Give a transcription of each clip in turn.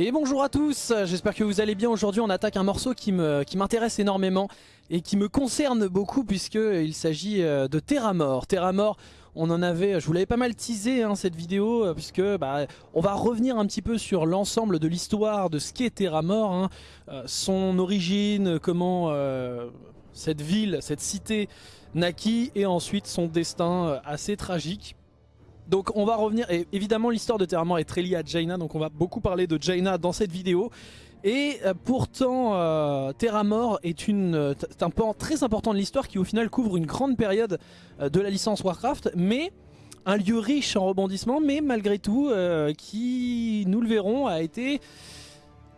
Et bonjour à tous, j'espère que vous allez bien. Aujourd'hui on attaque un morceau qui m'intéresse qui énormément et qui me concerne beaucoup puisqu'il s'agit euh, de Terramore. Terramore, on en avait, je vous l'avais pas mal teasé hein, cette vidéo euh, puisque bah, on va revenir un petit peu sur l'ensemble de l'histoire de ce qu'est Terramore, hein. euh, son origine, comment cette ville, cette cité naquit et ensuite son destin assez tragique. Donc on va revenir, et évidemment l'histoire de Terramore est très liée à Jaina, donc on va beaucoup parler de Jaina dans cette vidéo. Et euh, pourtant, euh, Terramore est, euh, un pan très important de l'histoire qui au final couvre une grande période de la licence Warcraft, mais un lieu riche en rebondissements, mais malgré tout, qui, nous le verrons, a été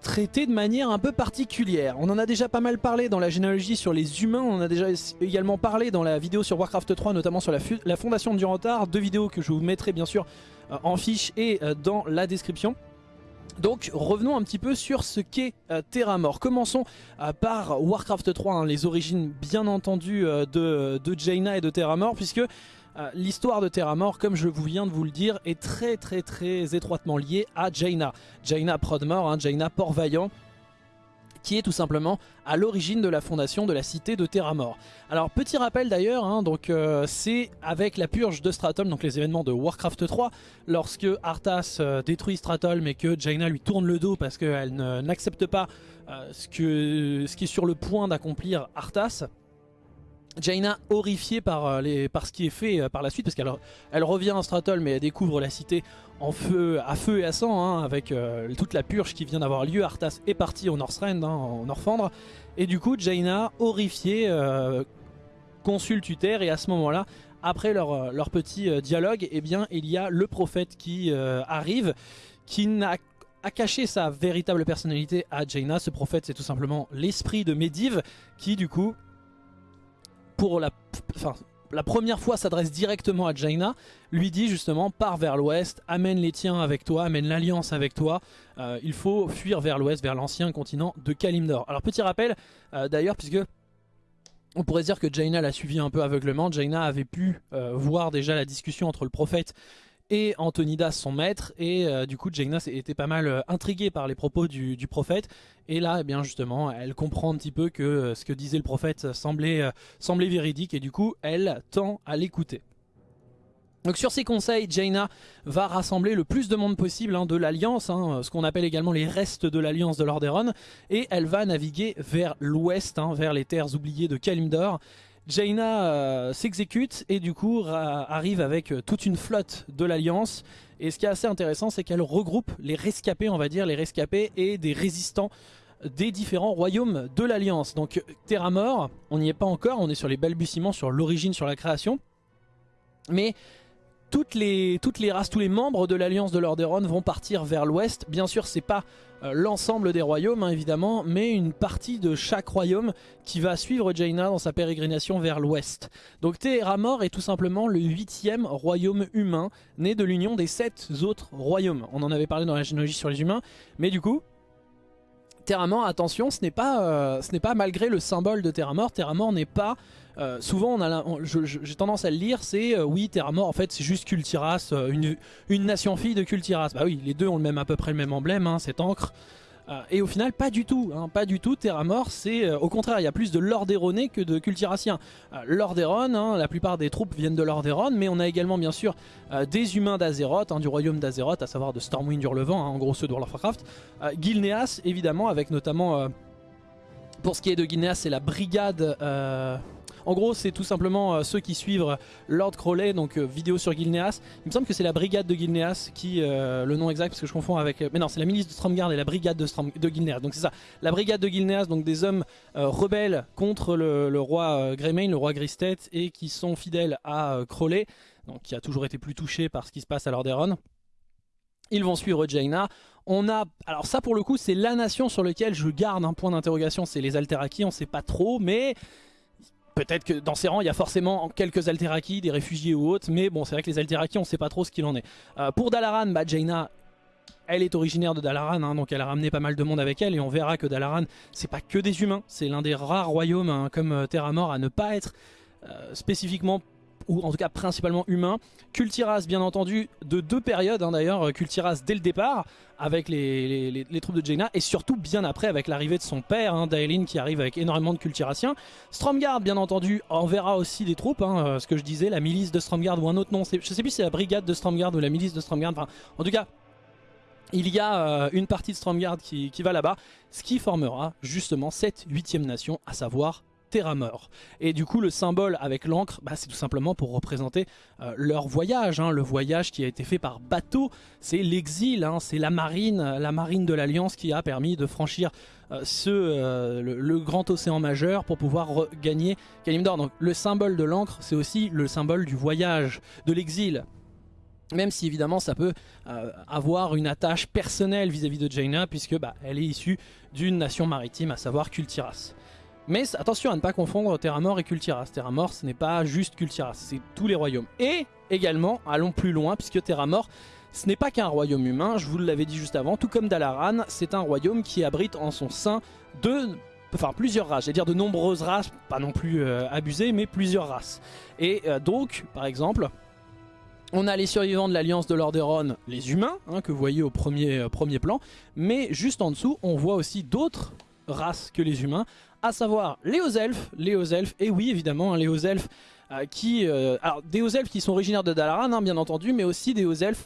traité de manière un peu particulière. On en a déjà pas mal parlé dans la généalogie sur les humains, on en a déjà également parlé dans la vidéo sur Warcraft 3, notamment sur la, fondation de Durantar, deux vidéos que je vous mettrai bien sûr euh, en fiche et euh, dans la description. Donc revenons un petit peu sur ce qu'est euh, Terramore. Commençons par Warcraft 3, hein, les origines bien entendu de, de Jaina et de Terramore, puisque euh, l'histoire de Terramore, comme je vous viens de vous le dire, est très très très étroitement liée à Jaina. Jaina Prodmore, hein, Jaina Port-Vaillant, qui est tout simplement à l'origine de la fondation de la cité de Terramore. Alors petit rappel d'ailleurs, hein, donc euh, c'est avec la purge de Stratholm, donc les événements de Warcraft 3, lorsque Arthas euh, détruit Stratholm et que Jaina lui tourne le dos parce qu'elle n'accepte pas ce qui est sur le point d'accomplir Arthas, Jaina horrifiée par, euh, les, par ce qui est fait euh, par la suite parce qu'elle elle revient à Stratol mais elle découvre la cité en feu, à feu et à sang hein, avec euh, toute la purge qui vient d'avoir lieu. Arthas est parti au Northrend, hein, en Orfandre et du coup Jaina horrifiée consulte Uther et à ce moment là après leur, leur petit dialogue eh bien il y a le prophète qui arrive qui n'a caché sa véritable personnalité à Jaina. Ce prophète c'est tout simplement l'esprit de Medivh qui du coup la première fois s'adresse directement à Jaina, lui dit justement pars vers l'ouest, amène les tiens avec toi, amène l'alliance avec toi, euh, il faut fuir vers l'ouest, vers l'ancien continent de Kalimdor. Alors petit rappel euh, d'ailleurs puisque on pourrait dire que Jaina l'a suivi un peu aveuglement, Jaina avait pu euh, voir déjà la discussion entre le prophète et Antonidas son maître et euh, du coup Jaina était pas mal euh, intriguée par les propos du, prophète. Et là eh bien justement elle comprend un petit peu que euh, ce que disait le prophète semblait, véridique. Et du coup elle tend à l'écouter. Donc sur ces conseils, Jaina va rassembler le plus de monde possible hein, de l'Alliance, hein, ce qu'on appelle également les restes de l'Alliance de Lordaeron, et elle va naviguer vers l'ouest, hein, vers les terres oubliées de Kalimdor, Jaina euh, s'exécute et du coup arrive avec euh, toute une flotte de l'Alliance. Et ce qui est assez intéressant, c'est qu'elle regroupe les rescapés, on va dire, les rescapés et des résistants des différents royaumes de l'Alliance. Donc Terramore, on n'y est pas encore, on est sur les balbutiements, sur l'origine, sur la création. Mais toutes les, races, tous les membres de l'Alliance de Lordaeron vont partir vers l'ouest. Bien sûr, c'est pas l'ensemble des royaumes, hein, évidemment, mais une partie de chaque royaume qui va suivre Jaina dans sa pérégrination vers l'ouest. Donc Teheramor est tout simplement le huitième royaume humain, né de l'union des sept autres royaumes. On en avait parlé dans la généalogie sur les humains, mais du coup, Terramor, attention, ce n'est pas, euh, pas malgré le symbole de Terramor, Terramor n'est pas... Euh, souvent, j'ai tendance à le lire, c'est euh, oui, Terramor, en fait, c'est juste Kultiras, une, une, nation fille de Kultiras. Bah oui, les deux ont le même, à peu près le même emblème, hein, cette encre. Euh, et au final, pas du tout, hein, pas du tout. Terramor, c'est euh, au contraire, il y a plus de Lordaeronais que de Cultiraciens. Euh, Lordaeron, hein, la plupart des troupes viennent de Lordaeron, mais on a également bien sûr des humains d'Azeroth, du royaume d'Azeroth, à savoir de Stormwind Hurlevent, en gros ceux de World of Warcraft. Gilneas, évidemment, avec notamment, pour ce qui est de Gilneas, c'est la brigade en gros, c'est tout simplement euh, ceux qui suivent Lord Crowley, donc euh, vidéo sur Gilneas. Il me semble que c'est la brigade de Gilneas qui, euh, le nom exact, parce que je confonds avec... mais non, c'est la milice de Stromgarde et la brigade de, de Gilneas. Donc c'est ça, la brigade de Gilneas, donc des hommes rebelles contre le, roi Greymane, le roi Gristet, et qui sont fidèles à Crowley, qui a toujours été plus touché par ce qui se passe à Lordaeron. Ils vont suivre Jaina. On a, alors ça pour le coup c'est la nation sur laquelle je garde un point d'interrogation, c'est les Alteraki, on sait pas trop, mais Peut-être que dans ces rangs, il y a forcément quelques Alteraki, des réfugiés ou autres, mais bon, c'est vrai que les Alteraki, on ne sait pas trop ce qu'il en est. Euh, pour Dalaran, bah, Jaina, elle est originaire de Dalaran, hein, donc elle a ramené pas mal de monde avec elle, et on verra que Dalaran, c'est pas que des humains, c'est l'un des rares royaumes, hein, comme euh, Terramor, à ne pas être euh, spécifiquement ou en tout cas principalement humain. Kultiras bien entendu de deux périodes hein, d'ailleurs, Kultiras dès le départ avec les, troupes de Jaina et surtout bien après avec l'arrivée de son père, hein, Daelin qui arrive avec énormément de Kultiraciens. Stromgard bien entendu enverra aussi des troupes, hein, euh, ce que je disais, la milice de Stromgard ou un autre nom, je sais plus si c'est la brigade de Stromgard ou la milice de Stromgard, enfin en tout cas il y a euh, une partie de Stromgard qui, qui va là-bas, ce qui formera justement cette huitième nation, à savoir Terramor. Et du coup le symbole avec l'encre, bah, c'est tout simplement pour représenter euh, leur voyage, hein. le voyage qui a été fait par bateau, c'est l'exil, hein. c'est la marine, la marine de l'Alliance qui a permis de franchir euh, ce, euh, le, grand océan majeur pour pouvoir gagner Kalimdor. Donc le symbole de l'encre, c'est aussi le symbole du voyage, de l'exil. Même si évidemment ça peut avoir une attache personnelle vis-à-vis de Jaina puisque bah, elle est issue d'une nation maritime, à savoir Kultiras. Mais attention à ne pas confondre Terramor et Kultiras. Terramor, ce n'est pas juste Kultiras, c'est tous les royaumes. Et également, allons plus loin, puisque Terramor, ce n'est pas qu'un royaume humain, je vous l'avais dit juste avant, tout comme Dalaran, c'est un royaume qui abrite en son sein de enfin plusieurs races, j'allais dire de nombreuses races, pas non plus euh, abusées, mais plusieurs races. Et euh, donc, par exemple, on a les survivants de l'Alliance de Lordaeron, les humains, hein, que vous voyez au euh, premier plan, mais juste en dessous, on voit aussi d'autres races que les humains, à savoir les hauts elfes, les hauts elfes, et oui évidemment les hauts elfes euh, qui, euh, alors des qui sont originaires de Dalaran hein, bien entendu, mais aussi des hauts elfes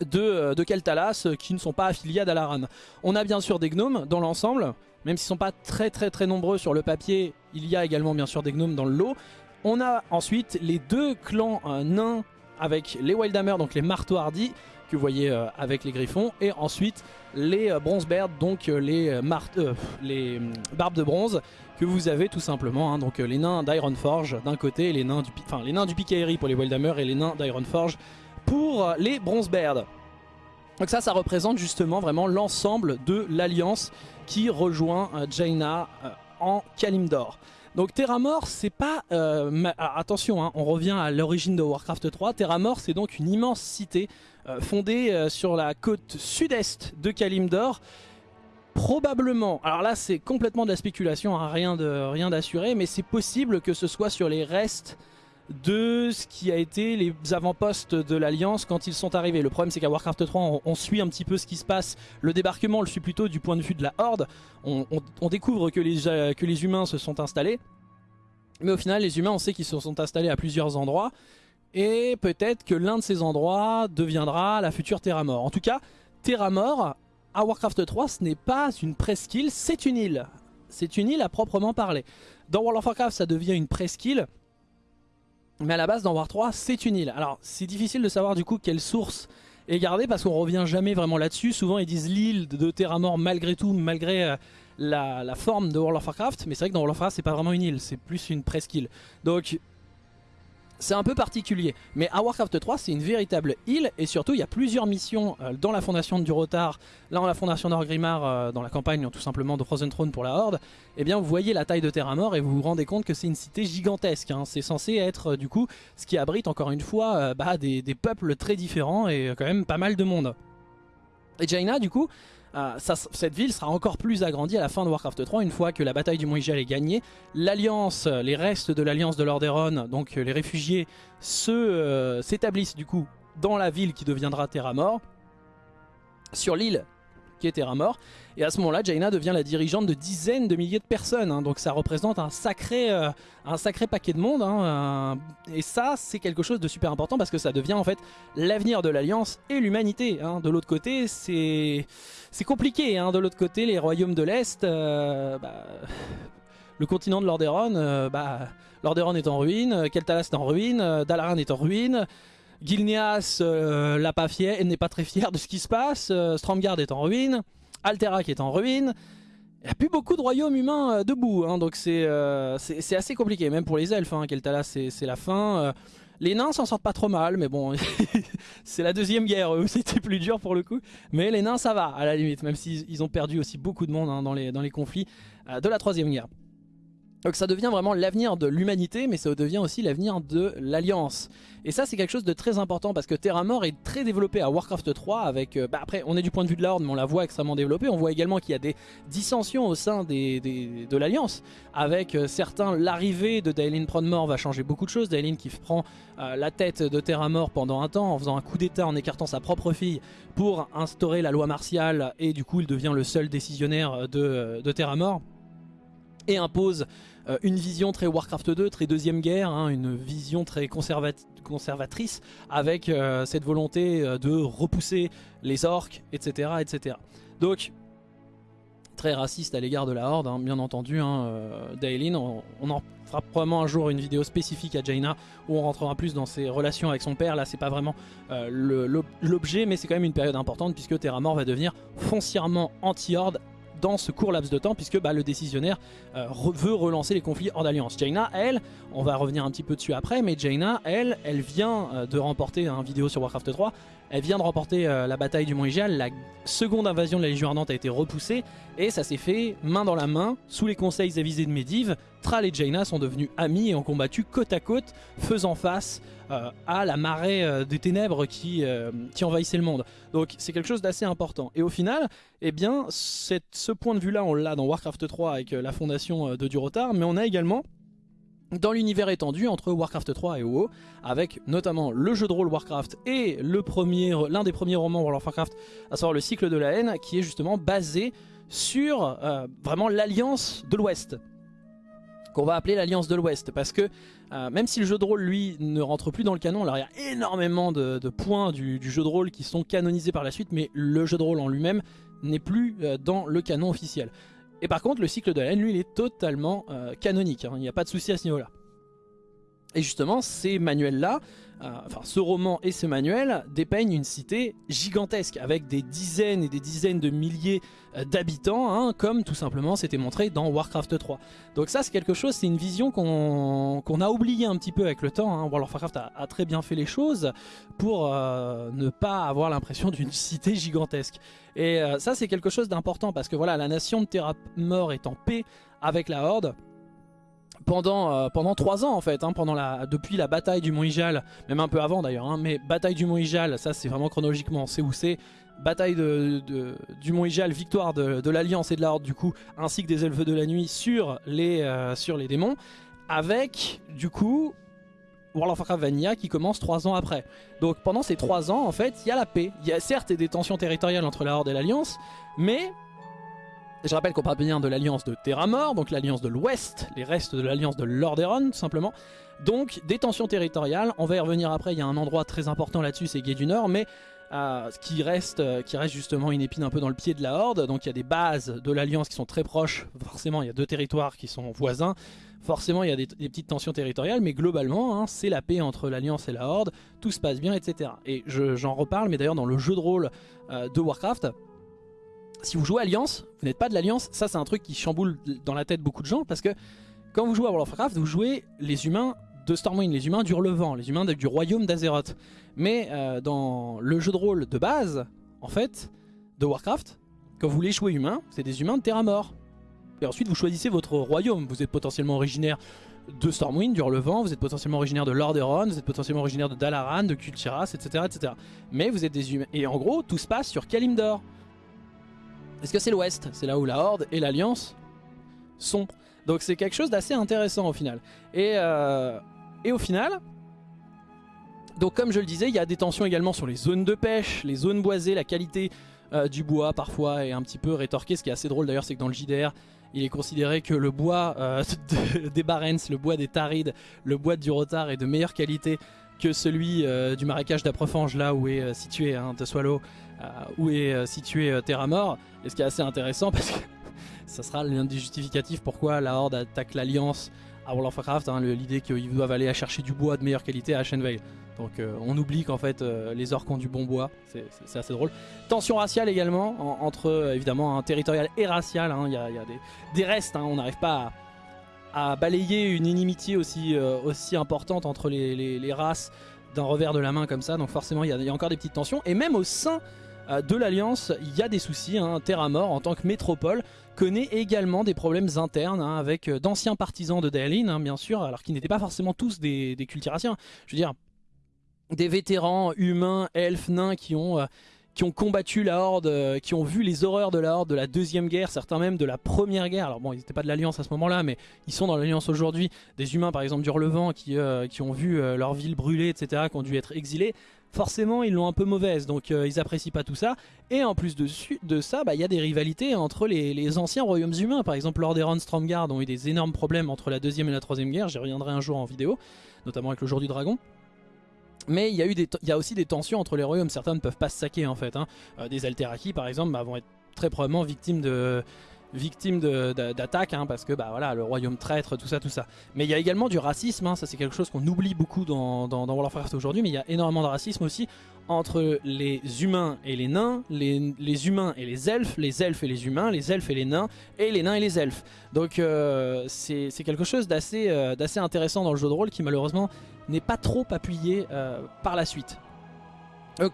de, euh, de Keltalas qui ne sont pas affiliés à Dalaran. On a bien sûr des gnomes dans l'ensemble, même s'ils ne sont pas très très très nombreux sur le papier, il y a également bien sûr des gnomes dans le lot. On a ensuite les deux clans nains avec les Wildhammer, donc les marteaux hardis, que vous voyez avec les griffons, et ensuite les euh, Bronzebeard, donc euh, les, euh, les barbes de bronze que vous avez tout simplement. Hein. donc les nains d'Ironforge d'un côté, les nains du, enfin les nains du pour les Wildhammer et les nains d'Ironforge pour les Bronzebeard. Donc ça, ça représente justement vraiment l'ensemble de l'alliance qui rejoint Jaina en Kalimdor. Donc Terramor, c'est pas... attention, hein, on revient à l'origine de Warcraft 3. Terramor, c'est donc une immense cité euh, fondée euh, sur la côte sud-est de Kalimdor. Probablement, alors là c'est complètement de la spéculation, hein, rien d'assuré, mais c'est possible que ce soit sur les restes de ce qui a été les avant-postes de l'Alliance quand ils sont arrivés. Le problème c'est qu'à Warcraft 3 on, suit un petit peu ce qui se passe. Le débarquement on le suit plutôt du point de vue de la Horde. On, découvre que les, que les humains se sont installés. Mais au final les humains on sait qu'ils se sont installés à plusieurs endroits. Et peut-être que l'un de ces endroits deviendra la future Terramor. En tout cas, Terramor, à Warcraft 3, ce n'est pas une presqu'île, c'est une île. C'est une île à proprement parler. Dans World of Warcraft, ça devient une presqu'île. Mais à la base, dans War 3, c'est une île. Alors, c'est difficile de savoir du coup quelle source est gardée parce qu'on revient jamais vraiment là-dessus. Souvent, ils disent l'île de Terramor malgré tout, malgré euh, la, la, forme de World of Warcraft. Mais c'est vrai que dans World of Warcraft, c'est pas vraiment une île, c'est plus une presqu'île. Donc, c'est un peu particulier. Mais à Warcraft 3, c'est une véritable île. Et surtout, il y a plusieurs missions euh, dans la fondation du Rotar, là dans la fondation d'Orgrimmar, euh, dans la campagne tout simplement de Frozen Throne pour la Horde. Eh bien, vous voyez la taille de Terramor et vous vous rendez compte que c'est une cité gigantesque. Hein. C'est censé être, euh, du coup, ce qui abrite encore une fois bah, des, peuples très différents et quand même pas mal de monde. Et Jaina, du coup, euh, cette ville sera encore plus agrandie à la fin de Warcraft 3 une fois que la bataille du Mont Ygel est gagnée. L'alliance, les restes de l'alliance de Lordaeron, donc les réfugiés, euh, s'établissent du coup dans la ville qui deviendra Terramor. Sur l'île qui est Terramor. Et à ce moment-là, Jaina devient la dirigeante de dizaines de milliers de personnes. Hein. donc ça représente un sacré, euh, un sacré paquet de monde. Hein. et ça, c'est quelque chose de super important parce que ça devient en fait l'avenir de l'Alliance et l'humanité. Hein. De l'autre côté, c'est compliqué. De l'autre côté, les royaumes de l'Est... Euh, bah, le continent de Lordaeron, euh, bah, Lordaeron est en ruine, Keltalas est en ruine, Dalaran est en ruine, Gilneas euh, pas n'est pas très fier de ce qui se passe. Euh, est en ruine. Alterac est en ruine. Il n'y a plus beaucoup de royaumes humains euh, debout. Hein, donc euh, c'est assez compliqué. Même pour les elfes. Hein, Keltala c'est la fin. les nains s'en sortent pas trop mal. Mais bon, c'est la deuxième guerre. C'était plus dur pour le coup. Mais les nains ça va à la limite. Même s'ils ont perdu aussi beaucoup de monde hein, dans les conflits de la troisième guerre. Donc ça devient vraiment l'avenir de l'humanité, mais ça devient aussi l'avenir de l'Alliance. Et ça c'est quelque chose de très important parce que Terramore est très développé à Warcraft 3 avec... Euh, bah après on est du point de vue de la Horde mais on la voit extrêmement développée. On voit également qu'il y a des dissensions au sein des, de l'Alliance. Avec euh, certains, l'arrivée de Daelin Pronmore va changer beaucoup de choses. Daelin qui prend euh, la tête de Terramore pendant un temps en faisant un coup d'état en écartant sa propre fille pour instaurer la loi martiale et du coup il devient le seul décisionnaire de, de Terramore et impose euh, une vision très Warcraft 2, très deuxième guerre, hein, une vision très conservatrice avec euh, cette volonté euh, de repousser les orques, etc. etc. Donc, très raciste à l'égard de la Horde, hein, bien entendu, hein, on, en fera probablement un jour une vidéo spécifique à Jaina où on rentrera plus dans ses relations avec son père, là c'est pas vraiment l'objet mais c'est quand même une période importante puisque Terramore va devenir foncièrement anti-Horde dans ce court laps de temps puisque bah, le décisionnaire euh, veut relancer les conflits hors d'alliance. Jaina, elle, on va revenir un petit peu dessus après, mais Jaina, elle, elle vient euh, de remporter un vidéo sur Warcraft 3, elle vient de remporter euh, la bataille du Mont Ijal, la seconde invasion de la Légion Ardente a été repoussée et ça s'est fait main dans la main, sous les conseils avisés de Medivh, Thrall et Jaina sont devenus amis et ont combattu côte à côte, faisant face à la marée euh, des ténèbres qui, euh, qui envahissait le monde. Donc c'est quelque chose d'assez important. Et au final, eh bien, ce point de vue-là, on l'a dans Warcraft 3 avec la fondation de Durotar, mais on a également dans l'univers étendu entre Warcraft 3 et WoW, avec notamment le jeu de rôle Warcraft et l'un des premiers romans World of Warcraft, à savoir le cycle de la haine, qui est justement basé sur vraiment l'alliance de l'Ouest qu'on va appeler l'Alliance de l'Ouest. Parce que euh, même si le jeu de rôle, lui, ne rentre plus dans le canon, alors il y a énormément de, points du, jeu de rôle qui sont canonisés par la suite, mais le jeu de rôle en lui-même n'est plus euh, dans le canon officiel. Et par contre, le cycle de la haine, lui, il est totalement euh, canonique, hein. il n'y a pas de souci à ce niveau-là. Et justement, ces manuels-là, euh, enfin ce roman et ce manuel dépeignent une cité gigantesque avec des dizaines et des dizaines de milliers euh, d'habitants, hein, comme tout simplement c'était montré dans Warcraft 3. Donc ça c'est quelque chose, c'est une vision qu'on a oublié un petit peu avec le temps. Hein. Warcraft a, très bien fait les choses pour euh, ne pas avoir l'impression d'une cité gigantesque. Et ça c'est quelque chose d'important parce que voilà, la nation de Terra Mort est en paix avec la Horde pendant, euh, pendant 3 ans en fait, hein, pendant la, depuis la bataille du Mont Ijal, même un peu avant d'ailleurs, hein, mais bataille du Mont Ijal, ça c'est vraiment chronologiquement, c'est où c'est, bataille de, du Mont Ijal, victoire de, l'Alliance et de la Horde du coup, ainsi que des Elfes de la Nuit sur les, euh, sur les démons, avec du coup World of Warcraft Vanilla qui commence 3 ans après. Donc pendant ces 3 ans en fait, il y a la paix, il y a certes des tensions territoriales entre la Horde et l'Alliance, mais je rappelle qu'on parle bien de l'alliance de Terramore, donc l'alliance de l'Ouest, les restes de l'alliance de Lordaeron tout simplement. Donc des tensions territoriales, on va y revenir après, il y a un endroit très important là-dessus, c'est Gay du Nord, mais euh, qui, reste, euh, qui reste justement une épine un peu dans le pied de la Horde, donc il y a des bases de l'alliance qui sont très proches, forcément il y a deux territoires qui sont voisins, forcément il y a des, petites tensions territoriales, mais globalement hein, c'est la paix entre l'alliance et la Horde, tout se passe bien, etc. Et j'en reparle, mais d'ailleurs dans le jeu de rôle euh, de Warcraft, si vous jouez Alliance, vous n'êtes pas de l'Alliance, ça c'est un truc qui chamboule dans la tête beaucoup de gens parce que quand vous jouez à World of Warcraft, vous jouez les humains de Stormwind, les humains du Relevant, les humains du royaume d'Azeroth. Mais euh, dans le jeu de rôle de base, en fait, de Warcraft, quand vous voulez jouer humain, c'est des humains de Terra Mort. Et ensuite vous choisissez votre royaume, vous êtes potentiellement originaire de Stormwind, du Relevant, vous êtes potentiellement originaire de Lordaeron, vous êtes potentiellement originaire de Dalaran, de Kultiras, etc., etc. Mais vous êtes des humains. Et en gros, tout se passe sur Kalimdor. Est-ce que c'est l'Ouest? C'est là où la Horde et l'Alliance sont. Donc c'est quelque chose d'assez intéressant au final. Et, euh, et au final, donc comme je le disais, il y a des tensions également sur les zones de pêche, les zones boisées, la qualité euh, du bois parfois est un petit peu rétorquée. Ce qui est assez drôle d'ailleurs, c'est que dans le JDR, il est considéré que le bois euh, des Barents, le bois des Tarides, le bois du Rotar est de meilleure qualité que celui du marécage d'Aprefange, là où est situé hein, de Swallow, où est situé Terra Mort. Et ce qui est assez intéressant parce que ça sera l'un des justificatifs pourquoi la Horde attaque l'Alliance à World of Warcraft, hein, l'idée qu'ils doivent aller chercher du bois de meilleure qualité à Shenvale. Donc euh, on oublie qu'en fait euh, les orques ont du bon bois, c'est assez drôle. Tension raciale également, entre euh, évidemment un territorial et racial, hein. il y, a, des, restes, hein. on n'arrive pas à, balayer une inimitié aussi importante entre les, races d'un revers de la main comme ça, donc forcément il y, a encore des petites tensions, et même au sein de l'Alliance, il y a des soucis. Hein. Terra Mort, en tant que métropole, connaît également des problèmes internes hein, avec d'anciens partisans de Daelin, hein, bien sûr, alors qu'ils n'étaient pas forcément tous des, des cultiraciens. Je veux dire, des vétérans humains, elfes, nains qui ont qui ont combattu la Horde, euh, qui ont vu les horreurs de la Horde de la Deuxième Guerre, certains même de la Première Guerre. Alors bon, ils n'étaient pas de l'Alliance à ce moment-là, mais ils sont dans l'Alliance aujourd'hui. Des humains, par exemple, du Relevant, qui, euh, qui ont vu euh, leur ville brûler, etc., qui ont dû être exilés. Forcément, ils l'ont un peu mauvaise, donc ils apprécient pas tout ça. Et en plus de, ça, bah, il y a des rivalités entre les, anciens royaumes humains. Par exemple, Lordaeron, Stromgarde ont eu des énormes problèmes entre la Deuxième et la Troisième Guerre. J'y reviendrai un jour en vidéo, notamment avec le Jour du Dragon. Mais il y, a y a aussi des tensions entre les royaumes, certains ne peuvent pas se saquer en fait. Hein. Euh, des Alteraki par exemple bah, vont être très probablement victimes de d'attaques hein, parce que bah voilà le royaume traître tout ça tout ça mais il y a également du racisme hein, ça c'est quelque chose qu'on oublie beaucoup dans, dans, World of Warcraft aujourd'hui mais il y a énormément de racisme aussi entre les humains et les nains les, humains et les elfes les elfes et les humains les elfes et les nains et les nains et les elfes donc euh, c'est quelque chose euh, d'assez intéressant dans le jeu de rôle qui malheureusement n'est pas trop appuyé euh, par la suite. Donc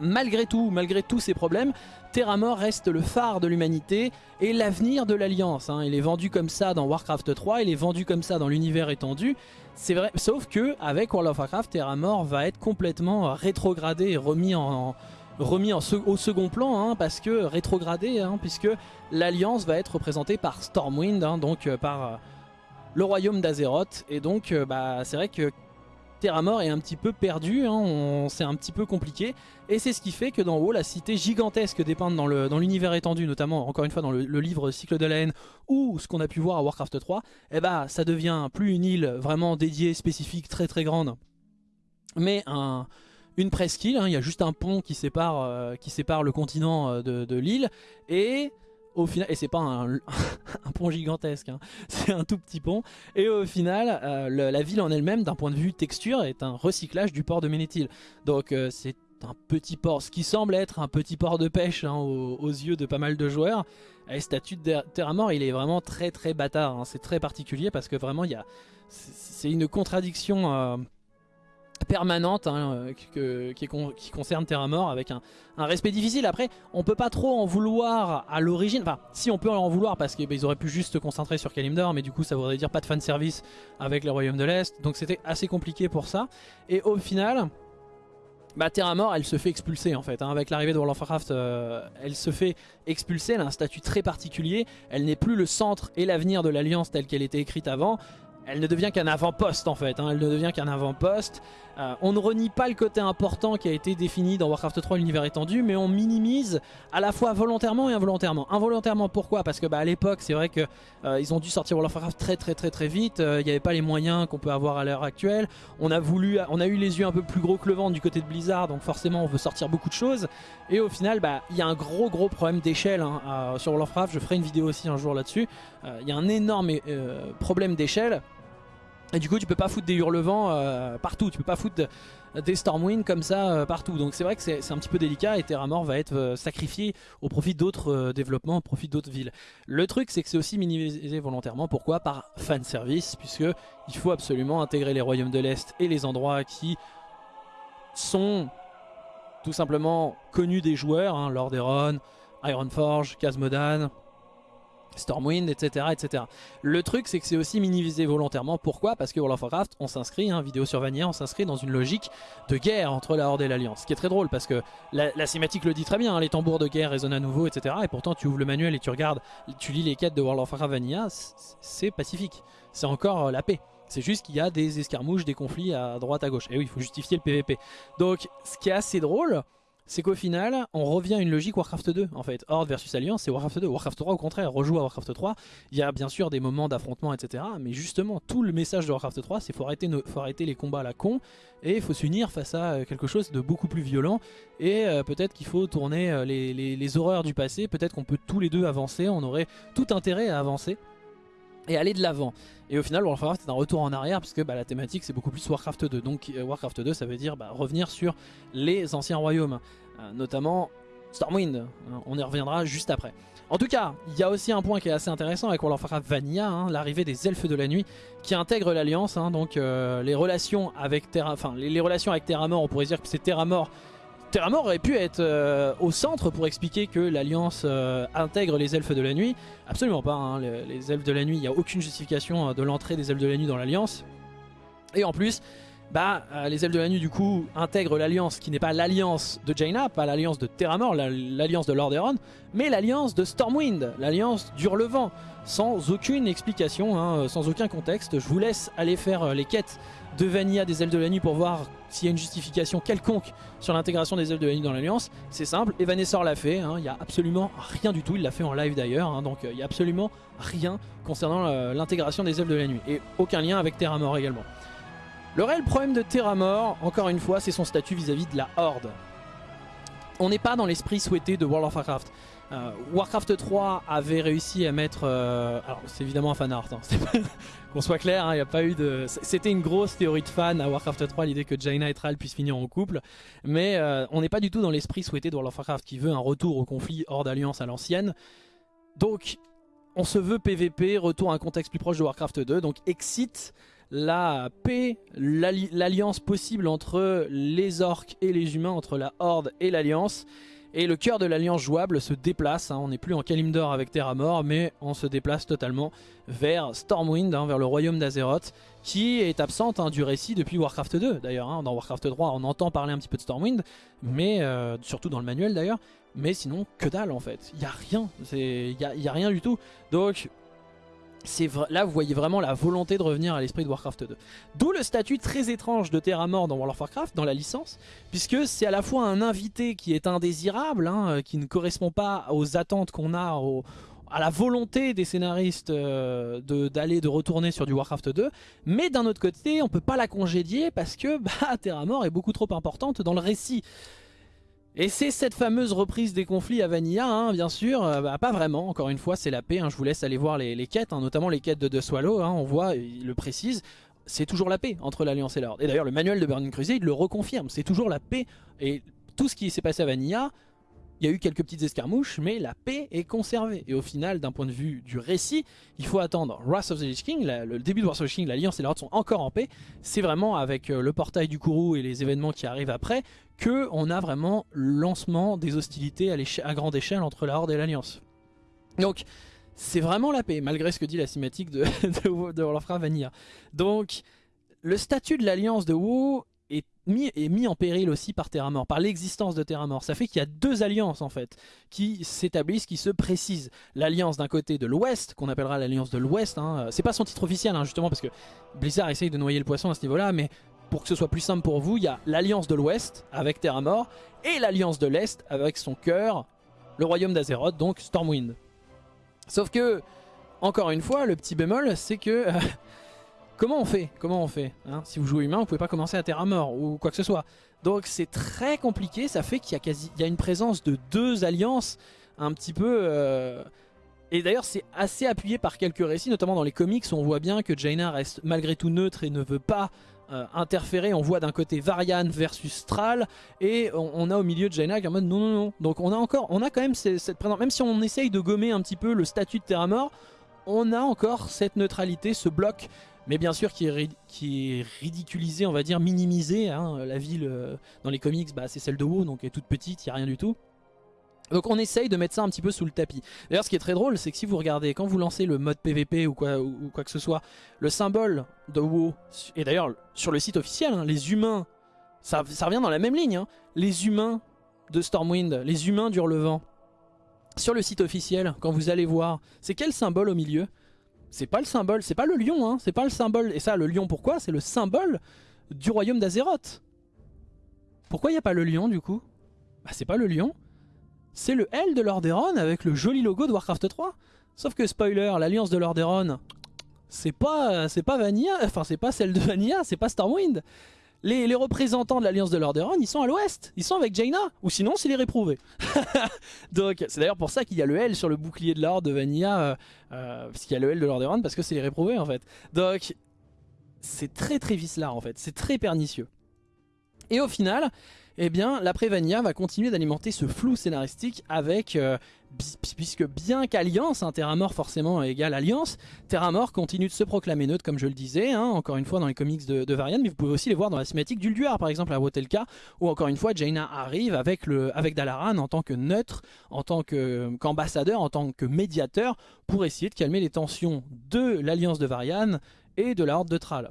malgré tout, malgré tous ces problèmes, Terramore reste le phare de l'humanité et l'avenir de l'Alliance. Hein. Il est vendu comme ça dans Warcraft 3, il est vendu comme ça dans l'univers étendu. C'est vrai, sauf que avec World of Warcraft, Terramore va être complètement rétrogradé et remis en, au second plan, hein, parce que rétrogradé, hein, puisque l'Alliance va être représentée par Stormwind, donc euh, par euh, le royaume d'Azeroth. Et donc, bah, c'est vrai que Terramore est un petit peu perdu, hein, c'est un petit peu compliqué. Et c'est ce qui fait que dans WoW, la cité gigantesque dépeinte dans l'univers étendu, notamment encore une fois dans le, livre Cycle de la haine, ou ce qu'on a pu voir à Warcraft 3, eh bah, ça devient plus une île vraiment dédiée, spécifique, très très grande, mais un, une presqu'île, hein, il y a juste un pont qui sépare, euh, le continent euh, de l'île, et au final, et c'est pas un, pont gigantesque, hein, c'est un tout petit pont, et au final, euh, la ville en elle-même, d'un point de vue texture, est un recyclage du port de Ménéthil. Donc euh, c'est un petit port, ce qui semble être un petit port de pêche hein, aux, yeux de pas mal de joueurs. Et statut de Terramore, il est vraiment très très bâtard, hein. c'est très particulier parce que vraiment, il y a, c'est une contradiction... Euh, permanente hein, qui, concerne Terra Mort avec un, respect difficile. Après, on peut pas trop en vouloir à l'origine. Enfin, si on peut en vouloir parce qu'ils bah, auraient pu juste se concentrer sur Kalimdor, mais du coup, ça voudrait dire pas de fanservice avec les royaumes de l'Est. Donc c'était assez compliqué pour ça. Et au final, bah, Terra Mort, elle se fait expulser en fait. Hein. Avec l'arrivée de World of Warcraft, euh, elle se fait expulser. Elle a un statut très particulier. Elle n'est plus le centre et l'avenir de l'Alliance telle qu'elle était écrite avant elle ne devient qu'un avant-poste en fait, hein. elle ne devient qu'un avant-poste. Euh, on ne renie pas le côté important qui a été défini dans Warcraft 3 l'univers étendu, mais on minimise à la fois volontairement et involontairement. Involontairement pourquoi? Parce que bah, à l'époque c'est vrai qu'ils euh, ont dû sortir World of Warcraft très très très très vite, euh, il n'y avait pas les moyens qu'on peut avoir à l'heure actuelle. On a, voulu, on a eu les yeux un peu plus gros que le vent du côté de Blizzard, donc forcément on veut sortir beaucoup de choses. Et au final bah, il y a un gros gros problème d'échelle hein, sur World of Warcraft, je ferai une vidéo aussi un jour là-dessus. Il y a un énorme problème d'échelle. Et du coup tu peux pas foutre des hurlevents euh, partout, tu peux pas foutre des Stormwind comme ça euh, partout. Donc c'est vrai que c'est un petit peu délicat et Terramore va être euh, sacrifié au profit d'autres développements, au profit d'autres villes. Le truc c'est que c'est aussi minimisé volontairement, pourquoi? Par fanservice, puisque il faut absolument intégrer les royaumes de l'Est et les endroits qui sont tout simplement connus des joueurs, hein, Lordaeron, Ironforge, Khazmodan, Stormwind, etc. etc. Le truc, c'est que c'est aussi minimisé volontairement. Pourquoi? Parce que World of Warcraft, on s'inscrit, hein, vidéo sur Vanilla, on s'inscrit dans une logique de guerre entre la Horde et l'Alliance. Ce qui est très drôle parce que la, la cinématique le dit très bien, hein, les tambours de guerre résonnent à nouveau, etc. Et pourtant, tu ouvres le manuel et tu regardes, tu lis les quêtes de World of Warcraft Vanilla, c'est pacifique. C'est encore euh, la paix. C'est juste qu'il y a des escarmouches, des conflits à droite, à gauche. Et oui, il faut justifier le PVP. Donc, ce qui est assez drôle, c'est qu'au final, on revient à une logique Warcraft 2 en fait. Horde versus Alliance, c'est Warcraft 2. Warcraft 3 au contraire, rejoue à Warcraft 3. Il y a bien sûr des moments d'affrontement, etc. Mais justement, tout le message de Warcraft 3, c'est faut faut arrêter les combats à la con et il faut s'unir face à euh, quelque chose de beaucoup plus violent. Et euh, peut-être qu'il faut tourner euh, les horreurs du passé, peut-être qu'on peut tous les deux avancer, on aurait tout intérêt à avancer et aller de l'avant. Et au final, Warcraft c'est un retour en arrière puisque bah, la thématique c'est beaucoup plus Warcraft 2. Donc euh, Warcraft 2 ça veut dire bah, revenir sur les anciens royaumes, euh, notamment Stormwind. Hein, on y reviendra juste après. En tout cas, il y a aussi un point qui est assez intéressant avec World of Warcraft Vanilla, hein, l'arrivée des elfes de la nuit qui intègrent l'alliance. Hein, donc euh, les relations avec Terra, enfin les, relations avec Terra Mort, on pourrait dire que c'est Terra Mort Terramore aurait pu être euh, au centre pour expliquer que l'Alliance euh, intègre les elfes de la nuit. Absolument pas, hein, les, elfes de la nuit, il n'y a aucune justification de l'entrée des elfes de la nuit dans l'Alliance. Et en plus, bah, euh, les elfes de la nuit du coup intègrent l'alliance qui n'est pas l'alliance de Jaina, pas l'alliance de Terramore, l'alliance de Lordaeron, mais l'alliance de Stormwind, l'alliance d'Hurlevent, sans aucune explication, hein, euh, sans aucun contexte. Je vous laisse aller faire euh, les quêtes de Vanilla des elfes de la nuit pour voir s'il y a une justification quelconque sur l'intégration des elfes de la nuit dans l'alliance. C'est simple, Evanescor l'a fait, hein. il n'y a absolument rien du tout, il l'a fait en live d'ailleurs, hein. donc il n'y a absolument rien concernant l'intégration des elfes de la nuit, et aucun lien avec Terramore également. Le réel problème de Terramore, encore une fois, c'est son statut vis-à-vis de la Horde. On n'est pas dans l'esprit souhaité de World of Warcraft. Euh, Warcraft 3 avait réussi à mettre... Euh, alors c'est évidemment un fan art, hein, qu'on soit clair, il hein, a pas eu de... C'était une grosse théorie de fan à Warcraft 3, l'idée que Jaina et Thrall puissent finir en couple. Mais euh, on n'est pas du tout dans l'esprit souhaité de World of Warcraft qui veut un retour au conflit Horde-Alliance à l'ancienne. Donc on se veut PVP, retour à un contexte plus proche de Warcraft 2, donc Exit la paix, l'alliance possible entre les orques et les humains, entre la Horde et l'alliance. Et le cœur de l'alliance jouable se déplace, hein. on n'est plus en Kalimdor avec Terramore, mais on se déplace totalement vers Stormwind, hein, vers le royaume d'Azeroth, qui est absente hein, du récit depuis Warcraft 2 d'ailleurs. dans Warcraft 3 on entend parler un petit peu de Stormwind, mais euh, surtout dans le manuel d'ailleurs, mais sinon que dalle en fait, il n'y a rien, il n'y a rien du tout. Donc là vous voyez vraiment la volonté de revenir à l'esprit de Warcraft 2. D'où le statut très étrange de Terramore dans World of Warcraft, dans la licence, puisque c'est à la fois un invité qui est indésirable, hein, euh, qui ne correspond pas aux attentes qu'on a, à la volonté des scénaristes euh, d'aller, de, retourner sur du Warcraft 2, mais d'un autre côté on peut pas la congédier parce que bah, Terramore est beaucoup trop importante dans le récit. Et c'est cette fameuse reprise des conflits à Vanilla, hein, bien sûr, euh, bah, pas vraiment, encore une fois c'est la paix, hein. je vous laisse aller voir les, quêtes, hein, notamment les quêtes de The Swallow, on voit, il le précise, c'est toujours la paix entre l'Alliance et l'Ordre. Et d'ailleurs le manuel de Burning Crusade le reconfirme, c'est toujours la paix, et tout ce qui s'est passé à Vanilla, il y a eu quelques petites escarmouches, mais la paix est conservée. Et au final, d'un point de vue du récit, il faut attendre Wrath of the Lich King, le début de Wrath of the Lich King, l'Alliance et l'Ordre sont encore en paix. C'est vraiment avec euh, le portail du Kourou et les événements qui arrivent après que on a vraiment lancement des hostilités à, grande échelle entre la Horde et l'Alliance. Donc, c'est vraiment la paix, malgré ce que dit la cinématique de, World of. Donc, le statut de l'Alliance de WoW mis, est mis en péril aussi par Terramore, par l'existence de Terramore. Ça fait qu'il y a deux alliances en fait qui s'établissent, qui se précisent. L'alliance d'un côté de l'Ouest, qu'on appellera l'alliance de l'Ouest. Hein. C'est pas son titre officiel hein, justement parce que Blizzard essaye de noyer le poisson à ce niveau-là, mais pour que ce soit plus simple pour vous, il y a l'alliance de l'Ouest avec Terramore et l'alliance de l'Est avec son cœur, le royaume d'Azeroth, donc Stormwind. Sauf que, encore une fois, le petit bémol, c'est que Comment on fait? Comment on fait hein? Si vous jouez humain, vous pouvez pas commencer à terre à mort ou quoi que ce soit. Donc c'est très compliqué, ça fait qu'il y a quasi, une présence de deux alliances un petit peu... Euh, et d'ailleurs c'est assez appuyé par quelques récits, notamment dans les comics où on voit bien que Jaina reste malgré tout neutre et ne veut pas euh, interférer. On voit d'un côté Varian versus Thrall et on, a au milieu de Jaina qui est en mode non non non. Donc on a encore, on a quand même cette présence, même si on essaye de gommer un petit peu le statut de terre mort, on a encore cette neutralité, ce bloc mais bien sûr qui est, qui est ridiculisé, on va dire minimisé. Hein. La ville euh, dans les comics, bah, c'est celle de WoW, donc elle est toute petite, il n'y a rien du tout. Donc on essaye de mettre ça un petit peu sous le tapis. D'ailleurs ce qui est très drôle c'est que si vous regardez, quand vous lancez le mode PVP ou quoi, que ce soit, le symbole de WoW, et d'ailleurs sur le site officiel, hein, les humains, ça, revient dans la même ligne, hein. les humains de Stormwind, les humains d'Hurlevent, sur le site officiel, quand vous allez voir, c'est quel symbole au milieu? C'est pas le symbole, c'est pas le lion, hein, c'est pas le symbole. Et ça, le lion, pourquoi? C'est le symbole du royaume d'Azeroth. Pourquoi il n'y a pas le lion du coup? Bah c'est pas le lion, c'est le L de Lordaeron avec le joli logo de Warcraft 3. Sauf que spoiler, l'alliance de Lordaeron, c'est pas, c'est pas Vanilla, enfin c'est pas celle de Vanilla, c'est pas Stormwind les, représentants de l'Alliance de Lordaeron, ils sont à l'ouest. Ils sont avec Jaina. Ou sinon, c'est les réprouvés. Donc, c'est d'ailleurs pour ça qu'il y a le L sur le bouclier de l'Ordre de Vanilla. Euh, euh, parce qu'il y a le L de Lordaeron, parce que c'est les réprouvés, en fait. Donc, c'est très très vicelard, en fait. C'est très pernicieux. Et au final, eh bien l'après Vanilla va continuer d'alimenter ce flou scénaristique avec, euh, puisque bien qu'Alliance, hein, Terramore forcément égale Alliance, Terramore continue de se proclamer neutre comme je le disais, hein, encore une fois dans les comics de, Varian, mais vous pouvez aussi les voir dans la cinématique d'Ulduar par exemple à Wotelka, où encore une fois Jaina arrive avec, le, avec Dalaran en tant que neutre, en tant qu'ambassadeur, en tant que médiateur, pour essayer de calmer les tensions de l'Alliance de Varian et de la Horde de Thrall.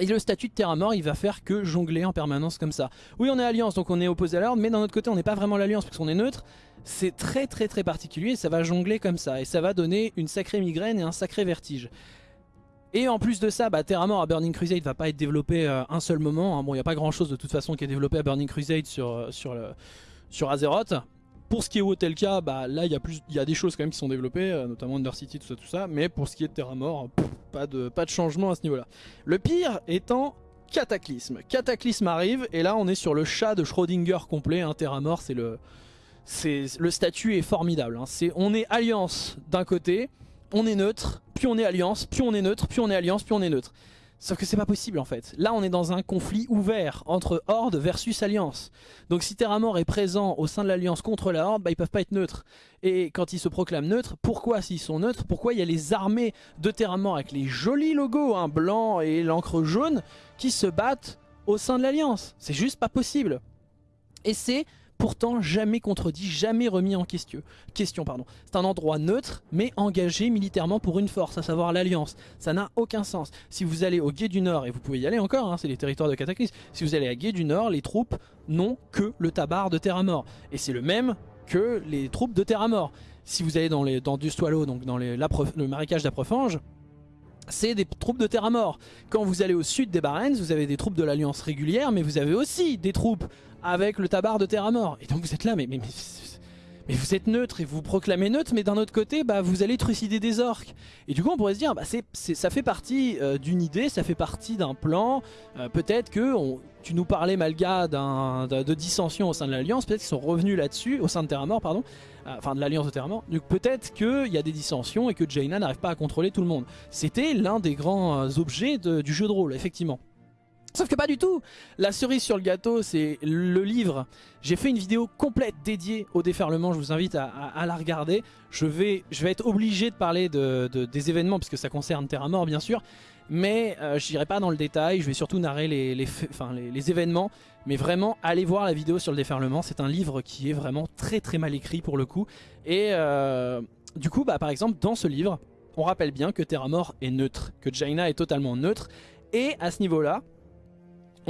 Et le statut de Terra Mort, il va faire que jongler en permanence comme ça. Oui, on est Alliance, donc on est opposé à l'ordre, mais d'un autre côté, on n'est pas vraiment l'Alliance parce qu'on est neutre. C'est très très très particulier ça va jongler comme ça. Et ça va donner une sacrée migraine et un sacré vertige. Et en plus de ça, bah, Terra Mort à Burning Crusade va pas être développé euh, un seul moment. Hein. Bon, il n'y a pas grand chose de toute façon qui est développé à Burning Crusade sur, euh, Azeroth. Pour ce qui est Wotelka, bah là il y, a des choses quand même qui sont développées, euh, notamment Undercity, tout ça, tout ça. Mais pour ce qui est de Terra Mort, pas de, changement à ce niveau-là. Le pire étant Cataclysme. Cataclysme arrive et là on est sur le chat de Schrödinger complet. Hein, Terra Mort, c'est le, le statut est formidable. Hein. on est alliance d'un côté, on est neutre, puis on est alliance, puis on est neutre, puis on est alliance, puis on est neutre. Sauf que c'est pas possible en fait. Là on est dans un conflit ouvert entre Horde versus Alliance. Donc si Terramort est présent au sein de l'Alliance contre la Horde, bah, ils peuvent pas être neutres. Et quand ils se proclament neutres, pourquoi s'ils sont neutres Pourquoi il y a les armées de Terramort avec les jolis logos, hein, blanc et l'encre jaune, qui se battent au sein de l'Alliance? C'est juste pas possible. Et c'est pourtant jamais contredit, jamais remis en question. question C'est un endroit neutre, mais engagé militairement pour une force, à savoir l'Alliance. Ça n'a aucun sens. Si vous allez au Gué du Nord, et vous pouvez y aller encore, hein, c'est les territoires de Cataclysme, si vous allez à Gué du Nord, les troupes n'ont que le tabar de Terra-Mort. Et c'est le même que les troupes de Terra-Mort. Si vous allez dans, les, donc dans le marécage d'Aprefange, c'est des troupes de terre mort. Quand vous allez au sud des Barrens, vous avez des troupes de l'Alliance régulière, mais vous avez aussi des troupes avec le tabar de terre mort. Et donc vous êtes là, mais, mais, vous êtes neutre et vous proclamez neutre, mais d'un autre côté, bah, vous allez trucider des orques. Et du coup, on pourrait se dire, bah, ça fait partie euh, d'une idée, ça fait partie d'un plan. Euh, peut-être que tu nous parlais, Malga, de dissension au sein de l'Alliance, peut-être qu'ils sont revenus là-dessus, au sein de Terra Mort, pardon. Euh, enfin de l'Alliance de Terramort. Donc peut-être qu'il y a des dissensions et que Jaina n'arrive pas à contrôler tout le monde. C'était l'un des grands objets du jeu de rôle, effectivement. Sauf que pas du tout La cerise sur le gâteau, c'est le livre. J'ai fait une vidéo complète dédiée au déferlement, je vous invite à, la regarder. Je vais, être obligé de parler des événements, puisque ça concerne Terra Mort bien sûr. Mais euh, je n'irai pas dans le détail, je vais surtout narrer les, événements. Mais vraiment, allez voir la vidéo sur le déferlement. C'est un livre qui est vraiment très très mal écrit pour le coup. Et euh, du coup, bah, par exemple, dans ce livre, on rappelle bien que Terra Mort est neutre, que Jaina est totalement neutre. Et à ce niveau-là,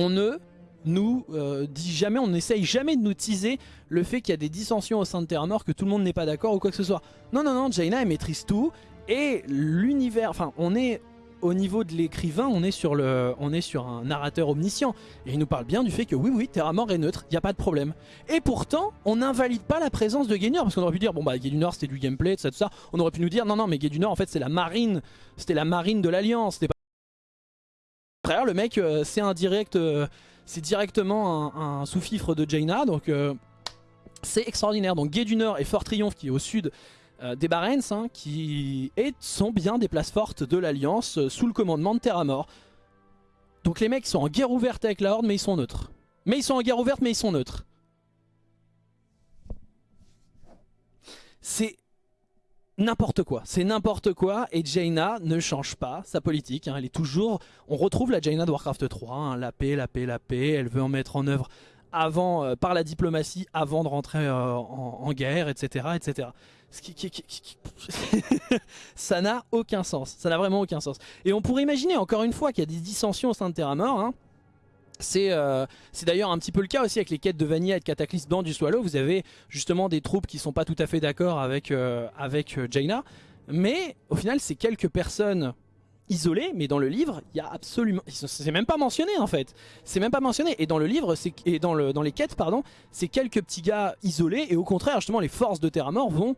on ne nous euh, dit jamais, on n'essaye jamais de nous teaser le fait qu'il y a des dissensions au sein de Terra Mort, que tout le monde n'est pas d'accord ou quoi que ce soit. Non, non, non, Jaina elle maîtrise tout et l'univers, enfin on est au niveau de l'écrivain, on, est sur on est sur un narrateur omniscient. Et il nous parle bien du fait que oui, oui, Terra Mort est neutre, il n'y a pas de problème. Et pourtant, on n'invalide pas la présence de Gaynor, parce qu'on aurait pu dire, bon bah Gay du Nord c'était du gameplay, tout ça, tout ça. On aurait pu nous dire, non, non, mais Gay du Nord en fait c'est la marine, c'était la marine de l'Alliance. Frère, le mec, euh, c'est un direct, euh, c'est directement un, sous-fifre de Jaina, donc euh, c'est extraordinaire. Donc Gay du Nord et Fort Triomphe qui est au sud, des Barents hein, qui sont bien des places fortes de l'Alliance sous le commandement de Terra Mort. Donc les mecs sont en guerre ouverte avec la Horde mais ils sont neutres. Mais ils sont en guerre ouverte mais ils sont neutres. C'est n'importe quoi, c'est n'importe quoi et Jaina ne change pas sa politique, hein. elle est toujours, on retrouve la Jaina de Warcraft 3, hein. la paix, la paix, la paix, elle veut en mettre en œuvre avant, euh, par la diplomatie avant de rentrer en, en, guerre, etc. etc. ça n'a aucun sens. Ça n'a vraiment aucun sens. Et on pourrait imaginer encore une fois qu'il y a des dissensions au sein de Terra Mort. Hein. Euh, c'est d'ailleurs un petit peu le cas aussi avec les quêtes de Vanilla et de Cataclysme dans du Swallow. Vous avez justement des troupes qui sont pas tout à fait d'accord avec, euh, avec euh, Jaina. Mais au final, c'est quelques personnes isolées. Mais dans le livre, il y a absolument... C'est même pas mentionné en fait. C'est même pas mentionné. Et dans le livre, et dans, le, dans les quêtes, pardon, c'est quelques petits gars isolés. Et au contraire, justement, les forces de Terra Mort vont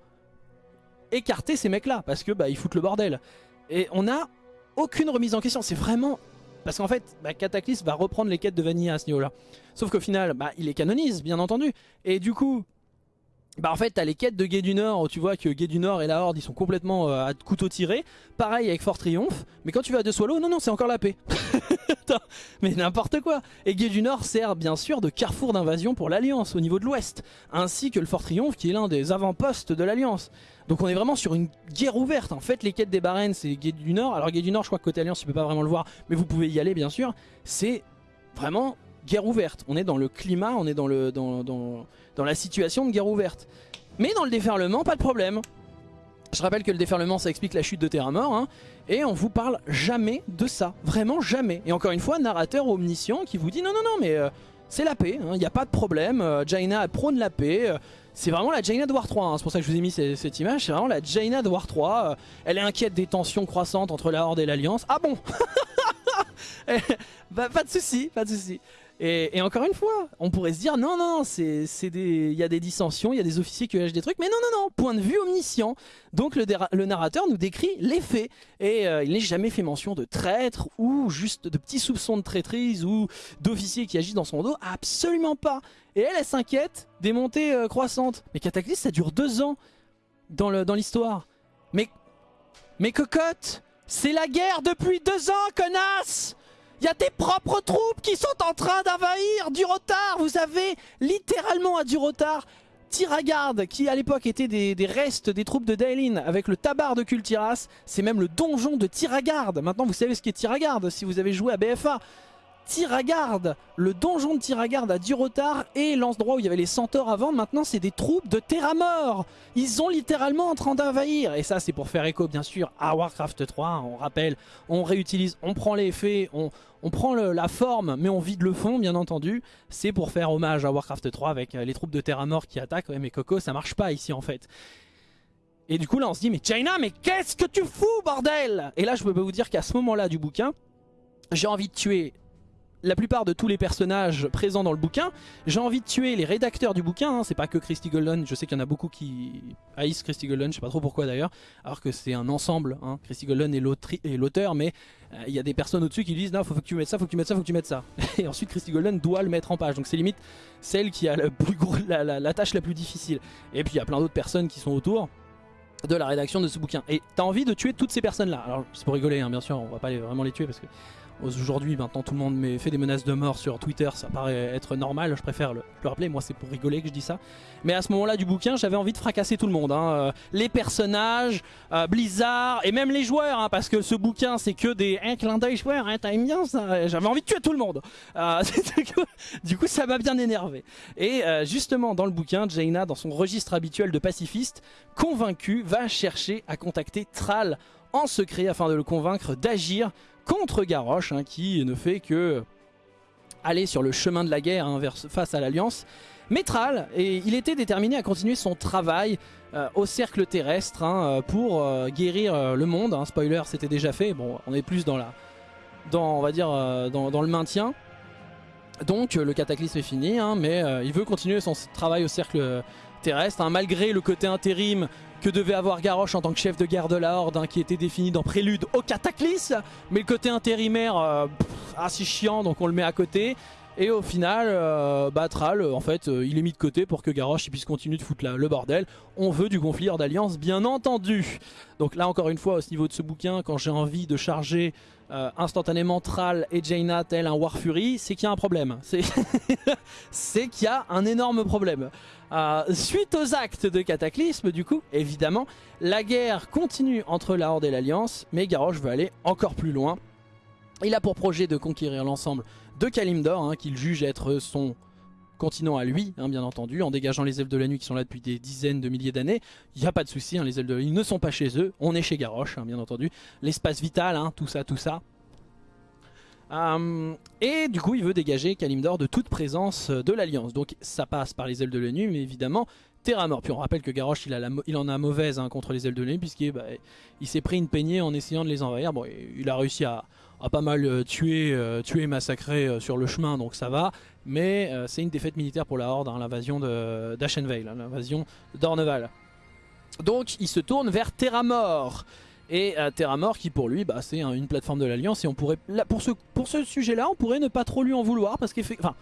écarter ces mecs là parce que bah ils foutent le bordel. Et on a aucune remise en question, c'est vraiment... Parce qu'en fait, bah, Cataclysme va reprendre les quêtes de Vanilla à ce niveau-là. Sauf qu'au final, bah, il les canonise, bien entendu. Et du coup, bah en fait t'as les quêtes de Guet du Nord où tu vois que Guet du Nord et la Horde ils sont complètement euh, à couteau tiré. Pareil avec Fort Triomphe, mais quand tu vas à De Swallow, non non c'est encore la paix. mais n'importe quoi. Et Guet du Nord sert bien sûr de carrefour d'invasion pour l'Alliance au niveau de l'Ouest, ainsi que le Fort Triomphe qui est l'un des avant-postes de l'Alliance. Donc on est vraiment sur une guerre ouverte. En fait les quêtes des Barrennes c'est Guet du Nord. Alors Guet du Nord je crois que côté Alliance tu peux pas vraiment le voir, mais vous pouvez y aller bien sûr. C'est vraiment guerre ouverte. On est dans le climat, on est dans, le, dans, dans, la situation de guerre ouverte. Mais dans le déferlement, pas de problème. Je rappelle que le déferlement, ça explique la chute de Terra Mort. Hein, et on vous parle jamais de ça. Vraiment jamais. Et encore une fois, narrateur omniscient qui vous dit non, non, non, mais euh, c'est la paix. Il hein, n'y a pas de problème. Euh, Jaina prône la paix. Euh, c'est vraiment la Jaina de War 3. Hein, c'est pour ça que je vous ai mis cette, image. C'est vraiment la Jaina de War 3. Euh, elle est inquiète des tensions croissantes entre la Horde et l'Alliance. Ah bon bah, Pas de soucis, pas de Et, encore une fois, on pourrait se dire non, non, c'est il y a des dissensions, il y a des officiers qui lâchent des trucs, mais non, non, non, point de vue omniscient. Donc le, le narrateur nous décrit les faits et euh, il n'est jamais fait mention de traître ou juste de petits soupçons de traîtrise ou d'officiers qui agissent dans son dos, absolument pas. Et elle, elle s'inquiète des montées euh, croissantes. Mais Cataclysme, ça dure deux ans dans l'histoire. Dans mais, mais cocotte, c'est la guerre depuis deux ans, connasse il y a tes propres troupes qui sont en train d'envahir du retard. Vous avez littéralement à du retard Tiragarde, qui à l'époque était des, restes des troupes de Daelin avec le tabar de Kultiras. C'est même le donjon de Tiragarde. Maintenant vous savez ce qu'est Tiragarde si vous avez joué à BFA. Tiragarde, le donjon de Tiragarde a du retard et l'endroit où il y avait les centaures avant, maintenant c'est des troupes de Terramort. Ils sont littéralement en train d'envahir. Et ça c'est pour faire écho bien sûr à Warcraft 3, on rappelle, on réutilise, on prend les effets, on, prend la forme mais on vide le fond bien entendu. C'est pour faire hommage à Warcraft 3 avec euh, les troupes de Terramort qui attaquent. Ouais mais Coco ça marche pas ici en fait. Et du coup là on se dit mais China mais qu'est-ce que tu fous bordel? Et là je peux vous dire qu'à ce moment là du bouquin, j'ai envie de tuer la plupart de tous les personnages présents dans le bouquin. J'ai envie de tuer les rédacteurs du bouquin, hein. c'est pas que Christy Golden, je sais qu'il y en a beaucoup qui haïssent Christy Golden, je sais pas trop pourquoi d'ailleurs, alors que c'est un ensemble, hein. Christy Golden est l'auteur, mais euh, il y a des personnes au-dessus qui disent non faut, que tu mettes ça, faut que tu mettes ça, faut que tu mettes ça. Et ensuite Christy Golden doit le mettre en page, donc c'est limite celle qui a la, tâche la plus difficile. Et puis il y a plein d'autres personnes qui sont autour de la rédaction de ce bouquin. Et t'as envie de tuer toutes ces personnes-là. Alors c'est pour rigoler, hein, bien sûr, on va pas vraiment les tuer parce que Aujourd'hui, maintenant, tout le monde fait des menaces de mort sur Twitter, ça paraît être normal, je préfère le, le rappeler, moi c'est pour rigoler que je dis ça. Mais à ce moment-là du bouquin, j'avais envie de fracasser tout le monde. Hein. Euh, les personnages, euh, Blizzard, et même les joueurs, hein, parce que ce bouquin c'est que des un clin d'œil joueurs, hein, t'aimes bien ça J'avais envie de tuer tout le monde. Euh, du coup, ça m'a bien énervé. Et justement, dans le bouquin, Jaina, dans son registre habituel de pacifiste, convaincu, va chercher à contacter Thrall en secret afin de le convaincre d'agir contre Garrosh, hein, qui ne fait que aller sur le chemin de la guerre hein, face à l'Alliance. Métral, et il était déterminé à continuer son travail euh, au cercle terrestre hein, pour euh, guérir euh, le monde. spoiler, c'était déjà fait. Bon, on est plus dans la, dans, on va dire, dans, le maintien. Donc le cataclysme est fini, mais il veut continuer son travail au cercle terrestre, malgré le côté intérim que devait avoir Garrosh en tant que chef de guerre de la Horde, hein, qui était défini dans Prélude au Cataclysme. Mais le côté intérimaire, euh, assez chiant, donc on le met à côté. Et au final, euh, Batral, en fait, euh, il est mis de côté pour que Garrosh puisse continuer de foutre le bordel. On veut du conflit d'alliance, bien entendu. Donc là, encore une fois, au niveau de ce bouquin, quand j'ai envie de charger euh, instantanément Thrall et Jaina tel un War Fury, c'est qu'il y a un problème. C'est qu'il y a un énorme problème. Euh, suite aux actes de Cataclysme, du coup, évidemment, la guerre continue entre la Horde et l'Alliance, mais Garrosh veut aller encore plus loin. Il a pour projet de conquérir l'ensemble de Kalimdor, hein, qu'il juge être son continent à lui, hein, bien entendu, en dégageant les elfes de la nuit qui sont là depuis des dizaines de milliers d'années. Il n'y a pas de souci, hein, les elfes de la nuit ne sont pas chez eux, on est chez Garrosh, bien entendu. L'espace vital, tout ça, tout ça. Hum, et du coup il veut dégager Kalimdor de toute présence de l'Alliance. Donc ça passe par les ailes de la nuit, mais évidemment Terra mort. Puis on rappelle que Garrosh il, il en a mauvaise contre les ailes de la nuit, puisqu'il bah, s'est pris une peignée en essayant de les envahir. Bon, il a réussi à, a pas mal euh, tué, euh, tué, massacré euh, sur le chemin, donc ça va. Mais c'est une défaite militaire pour la Horde, hein, l'invasion d'Ashenvale, hein, l'invasion d'Orneval. Donc il se tourne vers Terramort. Et Terramort qui pour lui, bah, c'est une plateforme de l'Alliance. Et on pourrait, pour ce, pour ce sujet-là, on pourrait ne pas trop lui en vouloir. Parce qu'effectivement...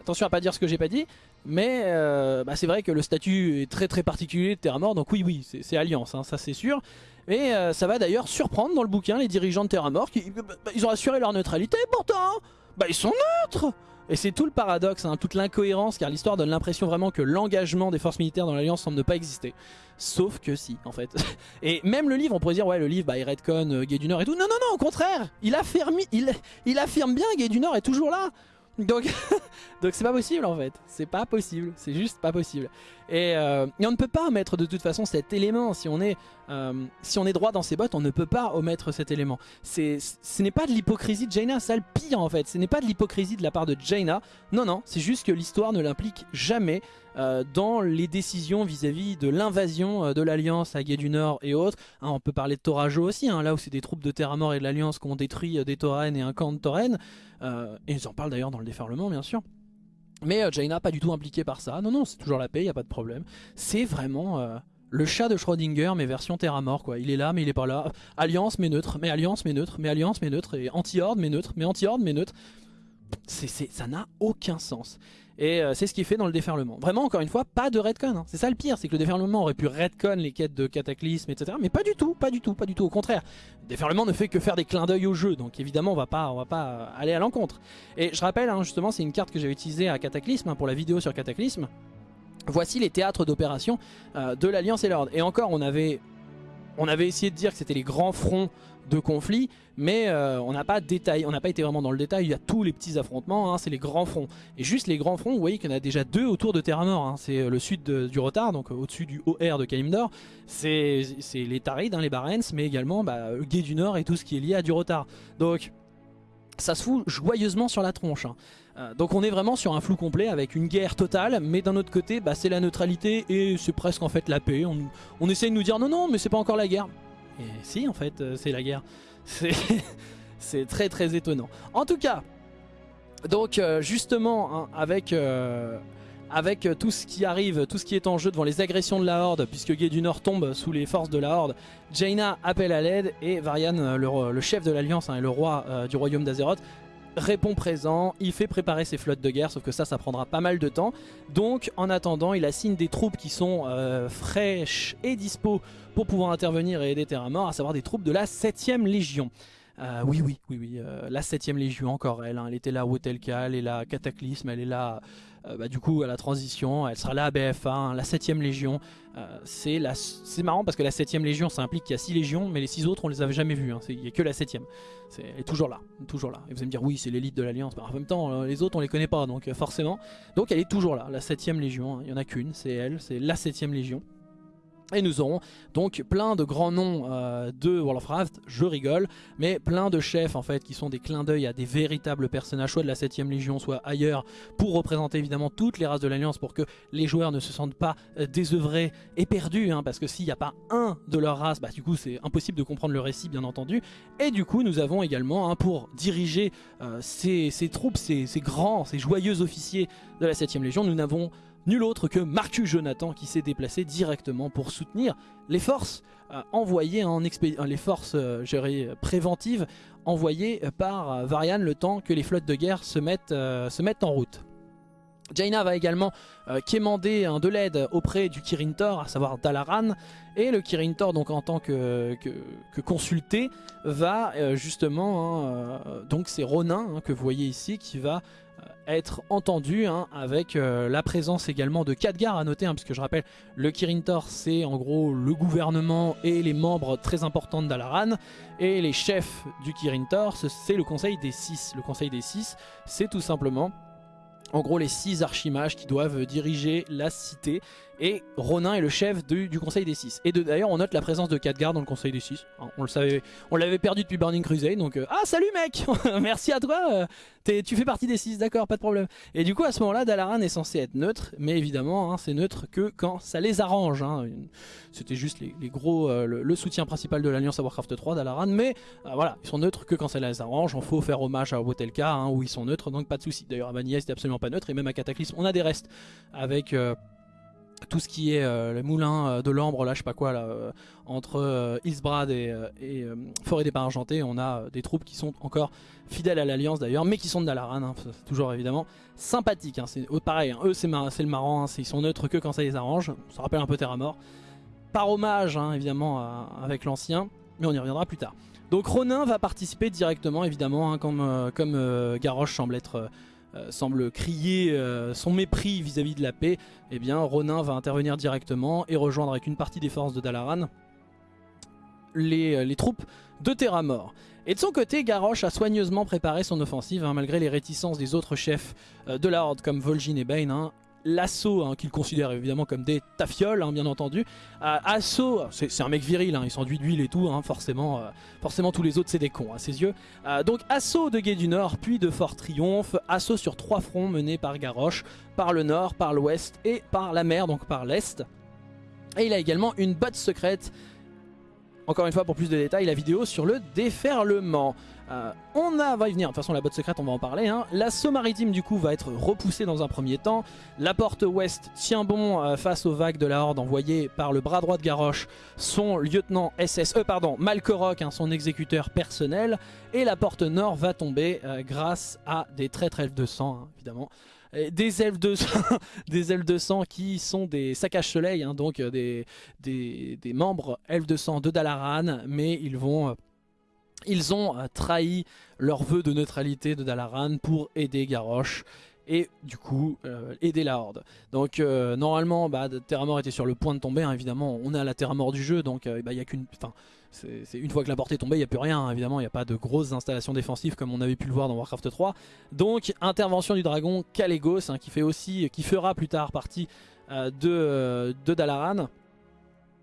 Attention à pas dire ce que j'ai pas dit. Mais euh, bah, c'est vrai que le statut est très très particulier de Terra Mort, donc oui oui c'est Alliance, hein, ça c'est sûr. Et euh, ça va d'ailleurs surprendre dans le bouquin les dirigeants de Terra Mort qui bah, bah, ils ont assuré leur neutralité pourtant bah ils sont neutres et c'est tout le paradoxe, hein, toute l'incohérence, car l'histoire donne l'impression vraiment que l'engagement des forces militaires dans l'Alliance semble ne pas exister. Sauf que si, en fait. Et même le livre, on pourrait dire, ouais, le livre, bah, il euh, Gay du Nord et tout. Non, non, non, au contraire Il affirme, il, il affirme bien Gay du Nord est toujours là donc donc c'est pas possible en fait, c'est pas possible, c'est juste pas possible. Et, euh, on ne peut pas omettre de toute façon cet élément, si on est, euh, si on est droit dans ses bottes, on ne peut pas omettre cet élément. Ce n'est pas de l'hypocrisie de Jaina, ça le pire en fait, ce n'est pas de l'hypocrisie de la part de Jaina, non non, c'est juste que l'histoire ne l'implique jamais euh, dans les décisions vis-à-vis de l'invasion de l'Alliance à Gué du Nord et autres. Hein, on peut parler de Torajo aussi, hein, là où c'est des troupes de Terra Mort et de l'Alliance qui ont détruit des Taurennes et un camp de Taurennes. Euh, et ils en parlent d'ailleurs dans le déferlement bien sûr. Mais euh, Jaina pas du tout impliquée par ça. Non non c'est toujours la paix, y a pas de problème. C'est vraiment euh, le chat de Schrödinger mais version Terra Mort quoi. Il est là mais il est pas là. Alliance mais neutre, mais Alliance mais neutre, mais Alliance mais neutre, et anti-horde mais neutre, mais anti-horde mais neutre. Ça n'a aucun sens. Et euh, c'est ce qui fait dans le déferlement. Vraiment, encore une fois, pas de redcon. Hein. C'est ça le pire, c'est que le déferlement aurait pu redcon les quêtes de cataclysme, etc. Mais pas du tout, pas du tout, pas du tout. Au contraire, le déferlement ne fait que faire des clins d'œil au jeu. Donc évidemment, on va pas, on va pas euh, aller à l'encontre. Et je rappelle, hein, justement, c'est une carte que j'ai utilisée à Cataclysme, hein, pour la vidéo sur Cataclysme. Voici les théâtres d'opération euh, de l'Alliance et l'Ordre. Et encore, on avait, on avait essayé de dire que c'était les grands fronts de conflit, mais euh, on n'a pas on n'a pas été vraiment dans le détail, il y a tous les petits affrontements, hein, c'est les grands fronts. Et juste les grands fronts, vous voyez qu'il y en a déjà deux autour de Terra Nord, hein. c'est euh, le sud du Rotar, donc euh, au-dessus du OR de Kalimdor, c'est les Tarides, hein, les Barents, mais également bah, Gué du Nord et tout ce qui est lié à du Rotar. Donc ça se fout joyeusement sur la tronche. donc on est vraiment sur un flou complet avec une guerre totale, mais d'un autre côté, bah, c'est la neutralité et c'est presque en fait la paix. On, on essaye de nous dire non, non, mais c'est pas encore la guerre. Et si, en fait, euh, c'est la guerre. C'est très très étonnant. En tout cas, donc euh, justement, hein, avec... Euh, avec tout ce qui arrive, tout ce qui est en jeu devant les agressions de la Horde, puisque Gay du Nord tombe sous les forces de la Horde, Jaina appelle à l'aide et Varian, le, chef de l'Alliance hein, et le roi du royaume d'Azeroth, répond présent, il fait préparer ses flottes de guerre, sauf que ça, ça prendra pas mal de temps. Donc en attendant, il assigne des troupes qui sont euh, fraîches et dispo pour pouvoir intervenir et aider Terra Mort, à savoir des troupes de la 7ème Légion. Euh, oui, oui, oui, oui, euh, la 7ème Légion, encore elle, hein. elle était là au elle est là Cataclysme, elle est là euh, bah, du coup à la transition, elle sera là à BF1, hein, la 7ème Légion. Euh, c'est marrant parce que la 7ème Légion ça implique qu'il y a 6 légions, mais les 6 autres on les avait jamais vus, hein. il n'y a que la 7ème. Elle est toujours là, toujours là. Et vous allez me dire oui c'est l'élite de l'Alliance, bah, en même temps les autres on les connaît pas donc forcément. Donc elle est toujours là, la 7ème Légion, il n'y en a qu'une, c'est elle, c'est la 7ème Légion. Et nous aurons donc plein de grands noms euh, de World of Warcraft, je rigole, mais plein de chefs en fait qui sont des clins d'œil à des véritables personnages, soit de la 7ème Légion, soit ailleurs, pour représenter évidemment toutes les races de l'Alliance, pour que les joueurs ne se sentent pas euh, désœuvrés et perdus, hein, parce que s'il n'y a pas un de leur race, bah du coup c'est impossible de comprendre le récit bien entendu. Et du coup nous avons également, hein, pour diriger euh, ces, troupes, ces, ces grands, ces joyeux officiers de la 7ème Légion, nous n'avons nul autre que Marcus Jonathan qui s'est déplacé directement pour soutenir les forces euh, envoyées en euh, les forces euh, préventives envoyées par Varian le temps que les flottes de guerre se mettent, en route. Jaina va également quémander un de l'aide auprès du Kirin Tor, à savoir Dalaran, et le Kirin Tor, donc en tant que, que, consulté, va justement, hein, donc c'est Ronin hein, que vous voyez ici, qui va être entendu hein, avec euh, la présence également de Khadgar à noter, hein, puisque je rappelle, le Kirin Tor c'est en gros le gouvernement et les membres très importants Dalaran, et les chefs du Kirin Tor c'est le conseil des 6. Le conseil des 6 c'est tout simplement en gros les 6 archimages qui doivent diriger la cité et Ronin est le chef du Conseil des 6. Et d'ailleurs on note la présence de Khadgar dans le Conseil des 6. On le savait, on l'avait perdu depuis Burning Crusade donc euh, ah salut mec Merci à toi euh, Tu fais partie des 6 d'accord pas de problème. Et du coup à ce moment là Dalaran est censé être neutre mais évidemment hein, c'est neutre que quand ça les arrange. Hein. C'était juste les, gros euh, le, soutien principal de l'Alliance à Warcraft 3 Dalaran mais voilà ils sont neutres que quand ça les arrange. On faut faire hommage à Wotelka hein, où ils sont neutres donc pas de soucis. D'ailleurs à Vanilla c'était absolument pas neutre et même à Cataclysme on a des restes avec tout ce qui est le moulin de l'ambre, là je sais pas quoi, là, entre Isbrad et, et Forêt des Pas Argentés, on a des troupes qui sont encore fidèles à l'Alliance d'ailleurs, mais qui sont de Dalaran, hein, toujours évidemment sympathique. Hein, pareil, hein, eux c'est le marrant, ils sont neutres que quand ça les arrange, ça rappelle un peu Terra Mort. Par hommage évidemment avec l'ancien, mais on y reviendra plus tard. Donc Ronin va participer directement évidemment, comme, euh, euh, Garrosh semble être... Euh, semble crier son mépris vis-à-vis de la paix, eh bien Ronin va intervenir directement et rejoindre avec une partie des forces de Dalaran les, les troupes de Terra Mort. Et de son côté, Garrosh a soigneusement préparé son offensive, hein, malgré les réticences des autres chefs euh, de la Horde comme Vol'jin et Bane. Hein. L'assaut, hein, qu'il considère évidemment comme des tafioles, bien entendu. Euh, assaut, c'est un mec viril, il s'enduit d'huile et tout, forcément, euh, forcément tous les autres c'est des cons à ses yeux. donc assaut de Gué du Nord, puis de Fort Triomphe, assaut sur trois fronts menés par Garrosh, par le nord, par l'ouest et par la mer, donc par l'est. Et il a également une botte secrète encore une fois, pour plus de détails, la vidéo sur le déferlement. Euh, on a, va y venir, de toute façon la botte secrète on va en parler. Hein. L'assaut maritime du coup va être repoussé dans un premier temps. La porte ouest tient bon euh, face aux vagues de la horde envoyées par le bras droit de Garrosh, son lieutenant SSE, euh, pardon, Malkorok, hein, son exécuteur personnel. Et la porte nord va tomber grâce à des traîtres elfes de sang, hein, évidemment des elfes de sang, qui sont des saccages soleil, hein, donc euh, des, membres elfes de sang de Dalaran, mais ils vont... Euh, ils ont euh, trahi leur vœu de neutralité de Dalaran pour aider Garrosh et du coup aider la horde. Donc normalement bah, Terra Mort était sur le point de tomber, hein, évidemment on est à la Terra Mort du jeu donc bah, il y a qu'une... C'est une fois que la porte est tombée, il n'y a plus rien, hein. évidemment, il n'y a pas de grosses installations défensives comme on avait pu le voir dans Warcraft 3. Donc intervention du dragon Kalégos, hein, qui, fait aussi, qui fera plus tard partie euh, euh, de, Dalaran.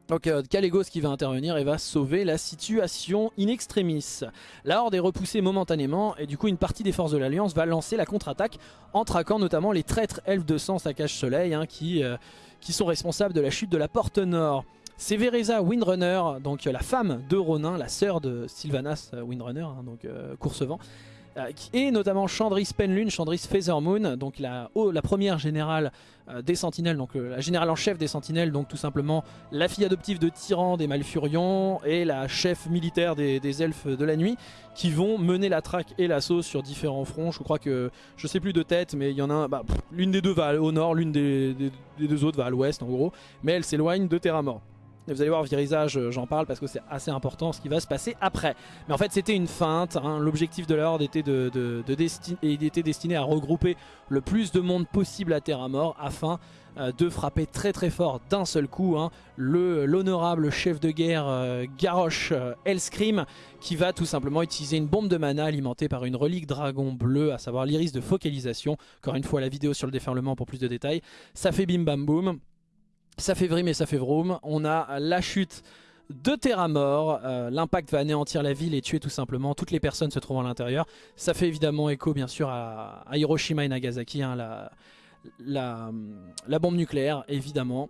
Donc euh, Kalégos qui va intervenir et va sauver la situation in extremis. La horde est repoussée momentanément et du coup une partie des forces de l'Alliance va lancer la contre-attaque en traquant notamment les traîtres elfes de sang saccage soleil hein, qui, qui sont responsables de la chute de la porte nord. C'est Vereza Windrunner, donc la femme de Ronin, la sœur de Sylvanas Windrunner, hein, donc euh, Coursevent, euh, et notamment Chandris Penlune, Chandris Feathermoon, donc la, première générale euh, des Sentinelles, donc la générale en chef des Sentinelles, donc tout simplement la fille adoptive de Tyran des Malfurions et la chef militaire des, Elfes de la Nuit, qui vont mener la traque et l'assaut sur différents fronts. Je crois que, je sais plus de tête, mais il y en a bah, l'une des deux va au nord, l'une des, des, deux autres va à l'ouest en gros, mais elle s'éloigne de Terra Mort. Vous allez voir, virisage, euh, j'en parle parce que c'est assez important ce qui va se passer après. Mais en fait, c'était une feinte. Hein. L'objectif de la Horde était, de, destiné à regrouper le plus de monde possible à Terra Mort afin euh, de frapper très très fort d'un seul coup hein, l'honorable chef de guerre euh, Garrosh Hellscream qui va tout simplement utiliser une bombe de mana alimentée par une relique dragon bleu, à savoir l'iris de focalisation. Encore une fois, la vidéo sur le déferlement pour plus de détails. Ça fait bim bam boum. Ça fait vrim et ça fait vroom. On a la chute de Terra Mort. Euh, l'impact va anéantir la ville et tuer tout simplement toutes les personnes se trouvant à l'intérieur. Ça fait évidemment écho bien sûr à, Hiroshima et Nagasaki, hein, la bombe nucléaire évidemment.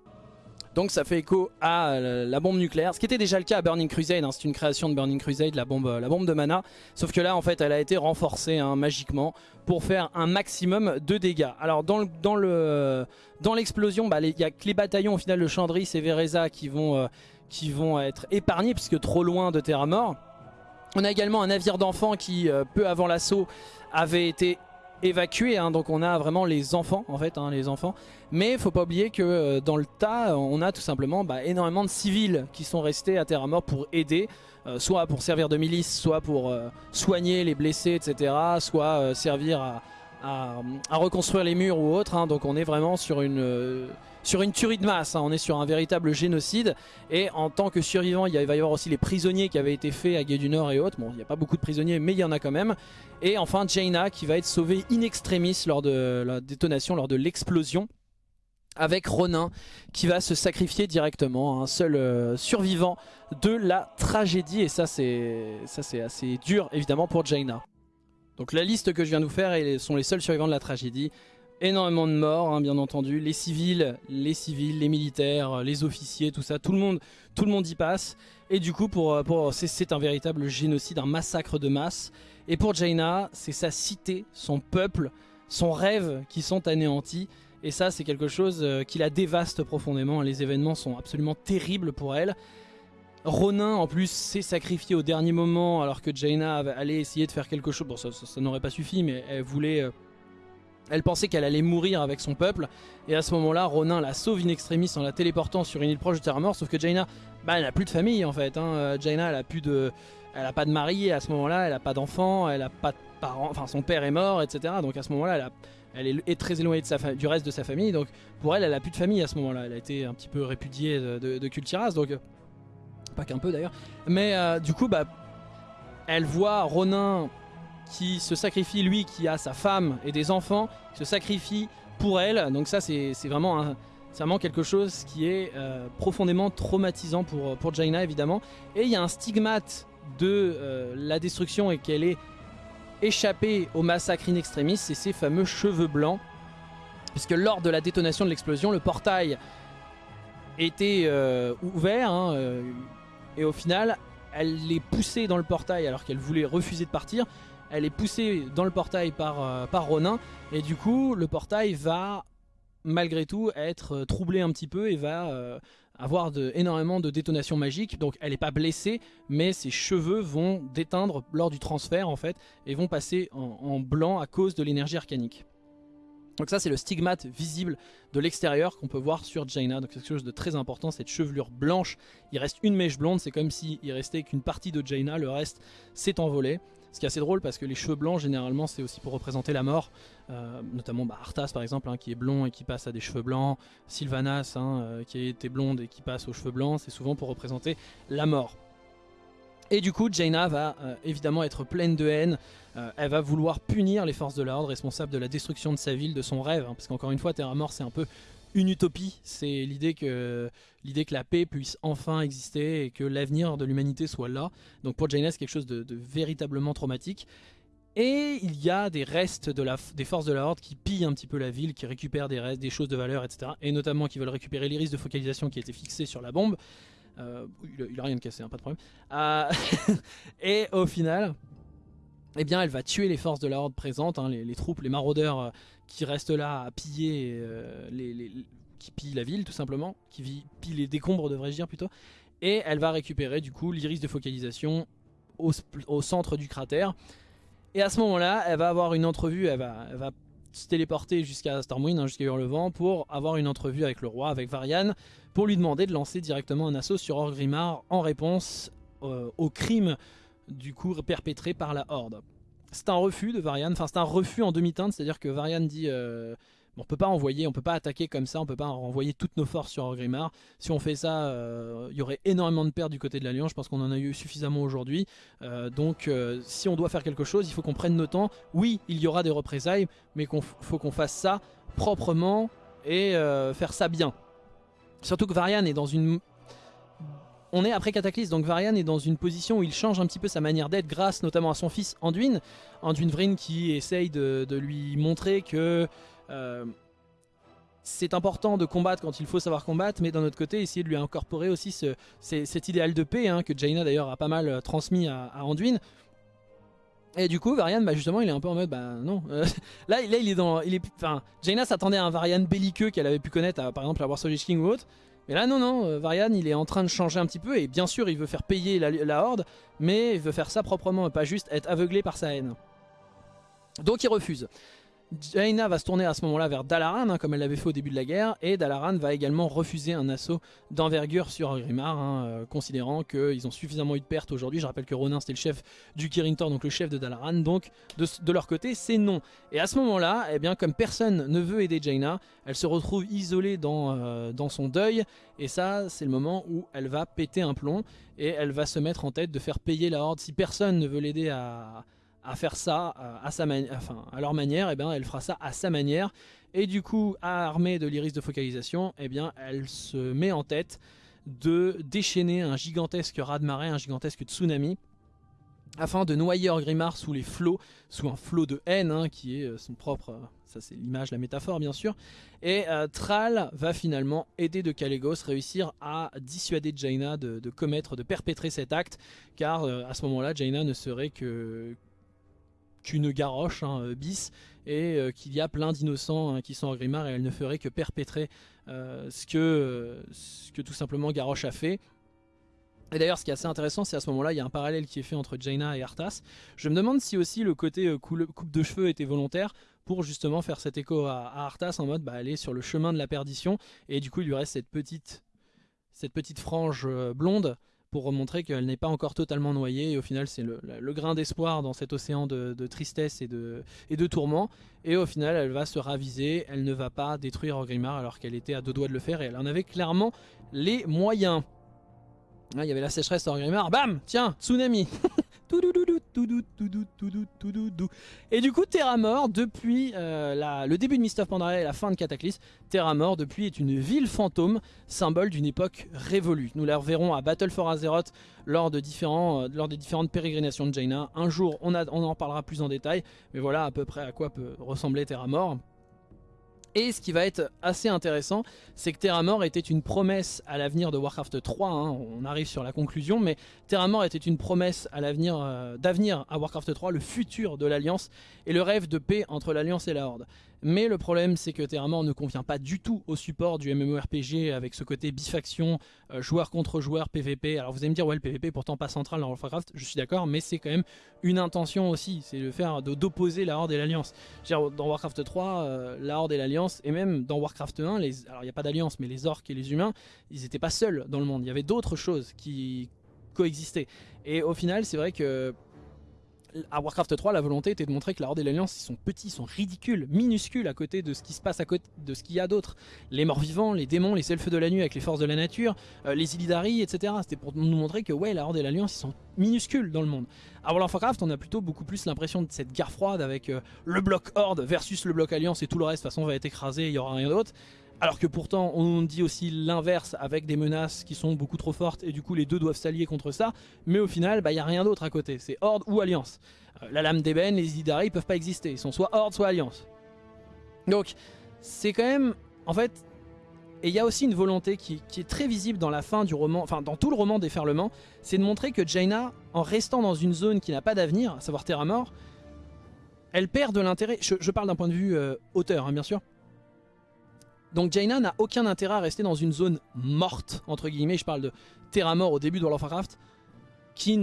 Donc ça fait écho à la bombe nucléaire, ce qui était déjà le cas à Burning Crusade, hein. c'est une création de Burning Crusade, la bombe, la bombe de mana. Sauf que là en fait elle a été renforcée hein, magiquement pour faire un maximum de dégâts. Alors dans le dans l'explosion, bah, il n'y a que les bataillons au final de Chandris et Vereza qui vont, euh, qui vont être épargnés puisque trop loin de Terra Mort. On a également un navire d'enfants qui, euh, peu avant l'assaut, avait été évacué, hein, donc on a vraiment les enfants en fait, hein, les enfants. Mais faut pas oublier que euh, dans le tas, on a tout simplement bah, énormément de civils qui sont restés à Terra Mort pour aider, euh, soit pour servir de milice, soit pour euh, soigner les blessés, etc. Soit servir à, reconstruire les murs ou autre. Hein. donc on est vraiment sur une sur une tuerie de masse, on est sur un véritable génocide. Et en tant que survivant il va y avoir aussi les prisonniers qui avaient été faits à Gué du Nord et autres, bon il n'y a pas beaucoup de prisonniers mais il y en a quand même. Et enfin Jaina qui va être sauvée in extremis lors de la détonation, lors de l'explosion avec Ronin qui va se sacrifier directement, un seul euh, survivant de la tragédie. Et ça c'est assez dur évidemment pour Jaina. Donc la liste que je viens de vous faire sont les seuls survivants de la tragédie énormément de morts, hein, bien entendu. Les civils, les civils, les militaires, les officiers, tout ça, tout le monde, tout le monde y passe. Et du coup, pour, pour c'est un véritable génocide, un massacre de masse. Et pour Jaina, c'est sa cité, son peuple, son rêve qui sont anéantis. Et ça, c'est quelque chose euh, qui la dévaste profondément. Les événements sont absolument terribles pour elle. Ronin, en plus, s'est sacrifié au dernier moment alors que Jaina allait essayer de faire quelque chose. Bon, ça, n'aurait pas suffi, mais elle voulait. Euh, elle pensait qu'elle allait mourir avec son peuple. Et à ce moment-là, Ronin la sauve in extremis en la téléportant sur une île proche de Terra Mort. Sauf que Jaina, bah, elle n'a plus de famille en fait. Hein. Euh, Jaina, elle a plus de. Elle a pas de mari à ce moment-là, elle a pas d'enfant, elle a pas de parents, enfin son père est mort, etc. Donc à ce moment-là, elle est, très éloignée du reste de sa famille, donc pour elle, elle a plus de famille à ce moment-là. Elle a été un petit peu répudiée de, de, Cultiras, donc pas qu'un peu d'ailleurs. Mais euh, du coup, bah, elle voit Ronin qui se sacrifie, lui qui a sa femme et des enfants, se sacrifie pour elle. Donc ça, c'est vraiment, vraiment quelque chose qui est euh, profondément traumatisant pour, pour Jaina, évidemment. Et il y a un stigmate de euh, la destruction et qu'elle est échappé au massacre in extremis, c'est ses fameux cheveux blancs. Puisque lors de la détonation de l'explosion, le portail était euh, ouvert. Hein, et au final, elle est poussée dans le portail alors qu'elle voulait refuser de partir. Elle est poussée dans le portail par, euh, par Ronin. Et du coup, le portail va malgré tout être troublé un petit peu et va avoir de, énormément de détonations magiques. Donc elle n'est pas blessée, mais ses cheveux vont déteindre lors du transfert en fait et vont passer en, blanc à cause de l'énergie arcanique. Donc ça c'est le stigmate visible de l'extérieur qu'on peut voir sur Jaina. Donc c'est quelque chose de très important, cette chevelure blanche. Il reste une mèche blonde, c'est comme s'il restait qu'une partie de Jaina, le reste s'est envolé. Ce qui est assez drôle parce que les cheveux blancs généralement c'est aussi pour représenter la mort. Euh, notamment bah, Arthas par exemple hein, qui est blond et qui passe à des cheveux blancs. Sylvanas hein, euh, qui été blonde et qui passe aux cheveux blancs. C'est souvent pour représenter la mort. Et du coup, Jaina va euh, évidemment être pleine de haine. elle va vouloir punir les forces de l'ordre responsables de la destruction de sa ville, de son rêve. Hein, parce qu'encore une fois, Terra Mort, c'est un peu une utopie. C'est l'idée que, l'idée que la paix puisse enfin exister et que l'avenir de l'humanité soit là. Donc pour Jaina, c'est quelque chose de, véritablement traumatique. Et il y a des restes de la, des forces de la Horde qui pillent un petit peu la ville, qui récupèrent des restes, des choses de valeur, etc. Et notamment qui veulent récupérer l'iris de focalisation qui a été fixé sur la bombe. Euh, il, a, rien de cassé, hein, pas de problème. Euh, et au final, eh bien, elle va tuer les forces de la Horde présentes, hein, les, troupes, les maraudeurs euh, qui restent là à piller, euh, la ville tout simplement, qui pillent les décombres devrais-je dire plutôt, et elle va récupérer du coup l'iris de focalisation au, centre du cratère. Et à ce moment-là, elle va avoir une entrevue, elle va, va se téléporter jusqu'à Stormwind, hein, jusqu'à Hurlevent, pour avoir une entrevue avec le roi, avec Varian, pour lui demander de lancer directement un assaut sur Orgrimmar en réponse euh, au crime du coup perpétré par la Horde c'est un refus de Varian, enfin c'est un refus en demi-teinte, c'est-à-dire que Varian dit euh, on peut pas envoyer, on peut pas attaquer comme ça, on peut pas renvoyer toutes nos forces sur Orgrimmar. Si on fait ça, euh, il y aurait énormément de pertes du côté de l'Alliance, je pense qu'on en a eu suffisamment aujourd'hui. Euh, donc si on doit faire quelque chose, il faut qu'on prenne nos temps. Oui, il y aura des représailles, mais il faut qu'on fasse ça proprement et faire ça bien. Surtout que Varian est dans une on est après Cataclysme, donc Varian est dans une position où il change un petit peu sa manière d'être grâce notamment à son fils Anduin. Anduin Vryn qui essaye de, lui montrer que euh, c'est important de combattre quand il faut savoir combattre, mais d'un autre côté essayer de lui incorporer aussi cet idéal de paix hein, que Jaina d'ailleurs a pas mal euh, transmis à, Anduin. Et du coup, Varian, bah justement, il est un peu en mode, bah non. là, là, il est dans, il est, enfin, Jaina s'attendait à un Varian belliqueux qu'elle avait pu connaître, par exemple, à Warsaw King ou autre. Mais là, non, non, euh, Varian, il est en train de changer un petit peu, et bien sûr, il veut faire payer la, Horde, mais il veut faire ça proprement, pas juste être aveuglé par sa haine. Donc il refuse. Jaina va se tourner à ce moment-là vers Dalaran, hein, comme elle l'avait fait au début de la guerre, et Dalaran va également refuser un assaut d'envergure sur Grimard, hein, euh, considérant qu'ils ont suffisamment eu de pertes aujourd'hui. Je rappelle que Ronin c'était le chef du Kirintor, donc le chef de Dalaran, donc de, leur côté c'est non. Et à ce moment-là, eh bien comme personne ne veut aider Jaina, elle se retrouve isolée dans, euh, dans son deuil, et ça c'est le moment où elle va péter un plomb, et elle va se mettre en tête de faire payer la Horde si personne ne veut l'aider à à faire ça euh, à, sa à leur manière, et eh bien, elle fera ça à sa manière. Et du coup, armée de l'iris de focalisation, eh bien, elle se met en tête de déchaîner un gigantesque raz-de-marée, un gigantesque tsunami, afin de noyer Orgrimmar sous les flots, sous un flot de haine, hein, qui est euh, son propre... Euh, ça c'est l'image, la métaphore bien sûr. Et Thrall va finalement aider de Kalégos réussir à dissuader Jaina de, de, commettre, de perpétrer cet acte, car à ce moment-là, Jaina ne serait que, qu'une garoche hein, bis et qu'il y a plein d'innocents hein, qui sont Orgrimmar et elle ne ferait que perpétrer ce, que, ce que tout simplement Garrosh a fait. Et d'ailleurs ce qui est assez intéressant c'est à ce moment là il y a un parallèle qui est fait entre Jaina et Arthas. Je me demande si aussi le côté coupe de cheveux était volontaire pour justement faire cet écho à, Arthas en mode bah, aller sur le chemin de la perdition et du coup il lui reste cette petite, cette petite frange euh, blonde pour montrer qu'elle n'est pas encore totalement noyée et au final c'est le, grain d'espoir dans cet océan de, tristesse et de, et de tourment. Et au final elle va se raviser, elle ne va pas détruire Grimard alors qu'elle était à deux doigts de le faire et elle en avait clairement les moyens. Ah, il y avait la sécheresse à Grimard, bam! Tiens, tsunami Et du coup, Terra Mort, depuis le début de Mist of Pandaria et la fin de Cataclysme, Terra Mort, depuis, est une ville fantôme, symbole d'une époque révolue. Nous la reverrons à Battle for Azeroth lors, de des différentes pérégrinations de Jaina. Un jour, on, on en parlera plus en détail, mais voilà à peu près à quoi peut ressembler Terra Mort. Et ce qui va être assez intéressant, c'est que Terra Mort était une promesse à l'avenir de Warcraft 3, hein. on arrive sur la conclusion, mais Terra Mort était une promesse à l'avenir euh, d'avenir à Warcraft 3, le futur de l'Alliance et le rêve de paix entre l'Alliance et la Horde. Mais le problème c'est que Terra Mort ne convient pas du tout au support du MMORPG avec ce côté bifaction, euh, joueur contre joueur, PVP. Alors vous allez me dire ouais le PVP pourtant pas central dans Warcraft, je suis d'accord, mais c'est quand même une intention aussi, c'est le faire d'opposer la Horde et l'Alliance. Dans Warcraft 3, euh, la Horde et l'Alliance, et même dans Warcraft 1, les, alors il n'y a pas d'alliance, mais les orques et les humains, ils n'étaient pas seuls dans le monde, il y avait d'autres choses qui coexistaient. Et au final c'est vrai que à Warcraft 3, la volonté était de montrer que la Horde et l'Alliance, ils sont petits, ils sont ridicules, minuscules à côté de ce qui se passe à côté de ce qu'il y a d'autre. Les morts vivants, les démons, les elfes de la nuit avec les forces de la nature, euh, les Illidari, etc. C'était pour nous montrer que ouais, la Horde et l'Alliance, ils sont minuscules dans le monde. À World of Warcraft, on a plutôt beaucoup plus l'impression de cette guerre froide avec euh, le bloc Horde versus le bloc Alliance et tout le reste, de toute façon, va être écrasé, il n'y aura rien d'autre. Alors que pourtant on dit aussi l'inverse avec des menaces qui sont beaucoup trop fortes et du coup les deux doivent s'allier contre ça. Mais au final, il bah, n'y a rien d'autre à côté. C'est Horde ou Alliance. Euh, la lame d'ébène, les Idari, peuvent pas exister. Ils sont soit Horde, soit Alliance. Donc c'est quand même... En fait... Et il y a aussi une volonté qui, est très visible dans la fin du roman, enfin dans tout le roman Déferlement, c'est de montrer que Jaina, en restant dans une zone qui n'a pas d'avenir, à savoir Terra Mort, elle perd de l'intérêt, je, parle d'un point de vue euh, auteur hein, bien sûr, donc Jaina n'a aucun intérêt à rester dans une zone morte, entre guillemets, je parle de terra mort au début de World of Warcraft, qui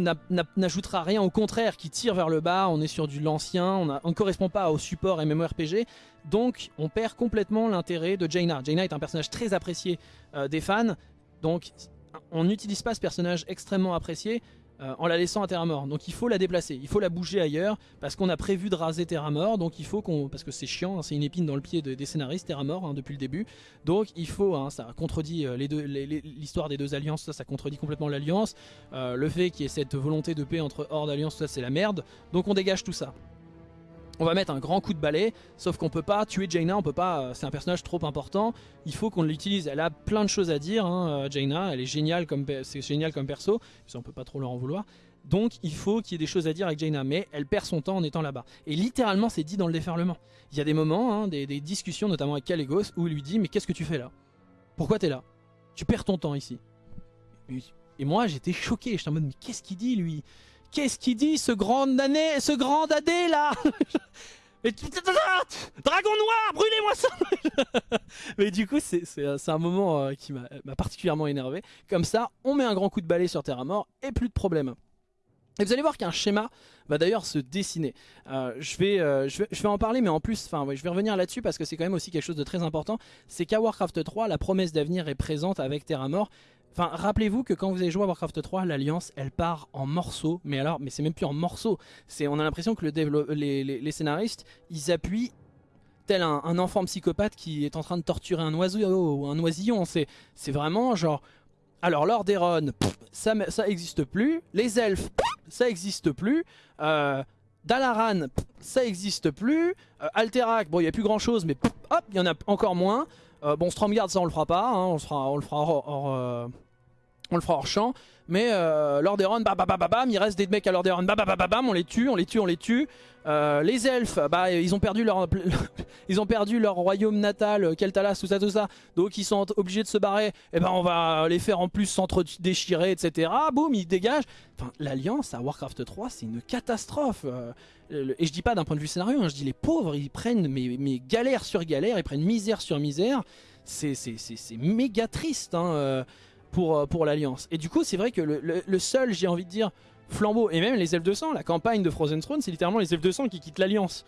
n'ajoutera rien, au contraire, qui tire vers le bas, on est sur du l'ancien, on ne correspond pas au support MMORPG, donc on perd complètement l'intérêt de Jaina. Jaina est un personnage très apprécié euh, des fans, donc on n'utilise pas ce personnage extrêmement apprécié euh, en la laissant à terre mort. Donc il faut la déplacer, il faut la bouger ailleurs parce qu'on a prévu de raser terre mort. Donc il faut qu'on, parce que c'est chiant, hein, c'est une épine dans le pied des scénaristes terre mort hein, depuis le début. Donc il faut, hein, ça contredit euh, l'histoire des deux alliances, ça, contredit complètement l'alliance. Euh, le fait qu'il y ait cette volonté de paix entre Horde alliance, ça c'est la merde. Donc on dégage tout ça. On va mettre un grand coup de balai, sauf qu'on peut pas tuer Jaina, on peut pas, euh, c'est un personnage trop important, il faut qu'on l'utilise, elle a plein de choses à dire, hein, euh, Jaina, elle est géniale comme, c'est génial comme perso, ça on peut pas trop leur en vouloir, donc il faut qu'il y ait des choses à dire avec Jaina, mais elle perd son temps en étant là-bas. Et littéralement c'est dit dans le déferlement. Il y a des moments, hein, des, discussions notamment avec Calegos, où il lui dit mais qu'est-ce que tu fais là? Pourquoi t'es là? Tu perds ton temps ici. Et moi j'étais choqué, j'étais en mode mais qu'est-ce qu'il dit lui? Qu'est-ce qu'il dit ce grand année, ce grand dadé là Dragon noir, brûlez-moi ça Mais du coup, c'est un moment euh, qui m'a particulièrement énervé. Comme ça, on met un grand coup de balai sur Terra Mort et plus de problème. Et vous allez voir qu'un schéma va d'ailleurs se dessiner. Euh, euh, je, vais, en parler, mais en plus, enfin, je vais revenir là-dessus parce que c'est quand même aussi quelque chose de très important. C'est qu'à Warcraft 3, la promesse d'avenir est présente avec Terra Mort. Enfin, rappelez-vous que quand vous avez joué à Warcraft 3, l'Alliance, elle part en morceaux. Mais alors, mais c'est même plus en morceaux. C'est, on a l'impression que le les, les, scénaristes, ils appuient tel un, enfant psychopathe qui est en train de torturer un oiseau ou un oisillon. C'est, vraiment genre... Alors, Lordaeron, ça, ça existe plus. Les elfes, ça existe plus. Euh, Dalaran, ça existe plus. Euh, Alterac, bon, il n'y a plus grand chose, mais hop, il y en a encore moins. Euh, bon, Stromgard, ça on le fera pas. Hein. on, le fera, on le fera hors, on le fera hors champ. Mais euh, Lordaeron, bam, bam, bam, bam, il reste des mecs à Lordaeron, bam, bam, bam, bam, on les tue, on les tue, on les tue. Euh, les elfes, bah, ils ont perdu leur, ils ont perdu leur royaume natal, Keltalas, tout ça, tout ça. Donc ils sont obligés de se barrer. Et eh ben on va les faire en plus s'entre-déchirer, etc. Boum, ils dégagent. Enfin, l'alliance à Warcraft 3, c'est une catastrophe. Euh, et je dis pas d'un point de vue scénario, hein, je dis les pauvres, ils prennent mes, galères sur galères, ils prennent misère sur misère. C'est méga triste. Hein, euh, pour, euh, pour l'Alliance. Et du coup, c'est vrai que le, seul, j'ai envie de dire, flambeau, et même les elfes de sang, la campagne de Frozen Throne, c'est littéralement les elfes de sang qui quittent l'Alliance.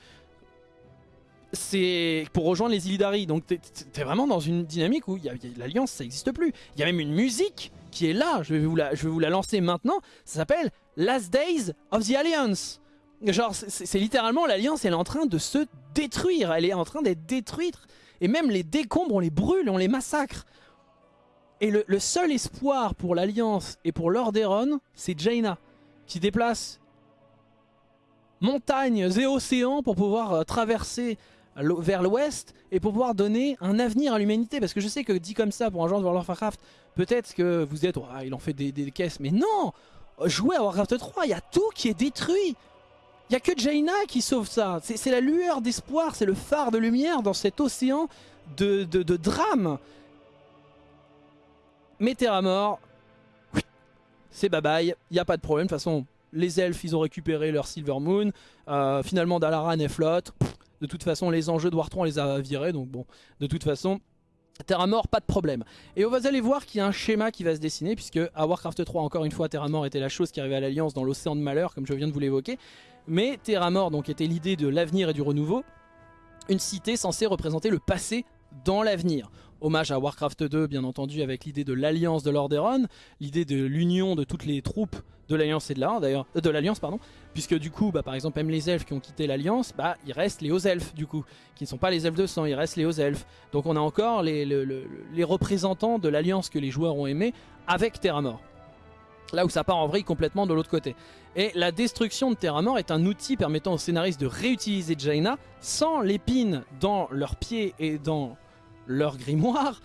C'est pour rejoindre les Illidari. Donc t'es vraiment dans une dynamique où l'Alliance, ça n'existe plus. Il y a même une musique qui est là, je vais vous la, je vais vous la lancer maintenant. Ça s'appelle Last Days of the Alliance. Genre, c'est littéralement l'Alliance, elle est en train de se détruire. Elle est en train d'être détruite. Et même les décombres, on les brûle, on les massacre. Et le, seul espoir pour l'Alliance et pour Lordaeron, c'est Jaina, qui déplace montagnes et océans pour pouvoir euh, traverser vers l'ouest et pour pouvoir donner un avenir à l'humanité. Parce que je sais que dit comme ça pour un genre de World of Warcraft, peut-être que vous êtes, il en fait des, des, caisses, mais non Jouez à Warcraft 3, il y a tout qui est détruit il n'y a que Jaina qui sauve ça. C'est la lueur d'espoir, c'est le phare de lumière dans cet océan de, de, de drame mettez à mort, c'est bye bye, il n'y a pas de problème. De toute façon, les elfes, ils ont récupéré leur Silver Moon. Euh, finalement, Dalaran est flotte. De toute façon, les enjeux de War 3, on les a virés. Donc bon, de toute façon, Terra Mort, pas de problème. Et on va aller voir qu'il y a un schéma qui va se dessiner, puisque à Warcraft 3, encore une fois, Terra Mort était la chose qui arrivait à l'Alliance dans l'océan de malheur, comme je viens de vous l'évoquer. Mais Terra Mort donc, était l'idée de l'avenir et du renouveau. Une cité censée représenter le passé dans l'avenir. Hommage à Warcraft 2 bien entendu avec l'idée de l'alliance de Lordaeron, l'idée de l'union de toutes les troupes de l'alliance et de la d'ailleurs euh, de l'alliance pardon puisque du coup bah, par exemple même les elfes qui ont quitté l'alliance bah il reste les hauts elfes du coup qui ne sont pas les elfes de sang il reste les hauts elfes donc on a encore les, représentants de l'alliance que les joueurs ont aimé avec Terramort Là où ça part en vrille complètement de l'autre côté. Et la destruction de Terramort est un outil permettant aux scénaristes de réutiliser Jaina sans l'épine dans leurs pieds et dans leur grimoire,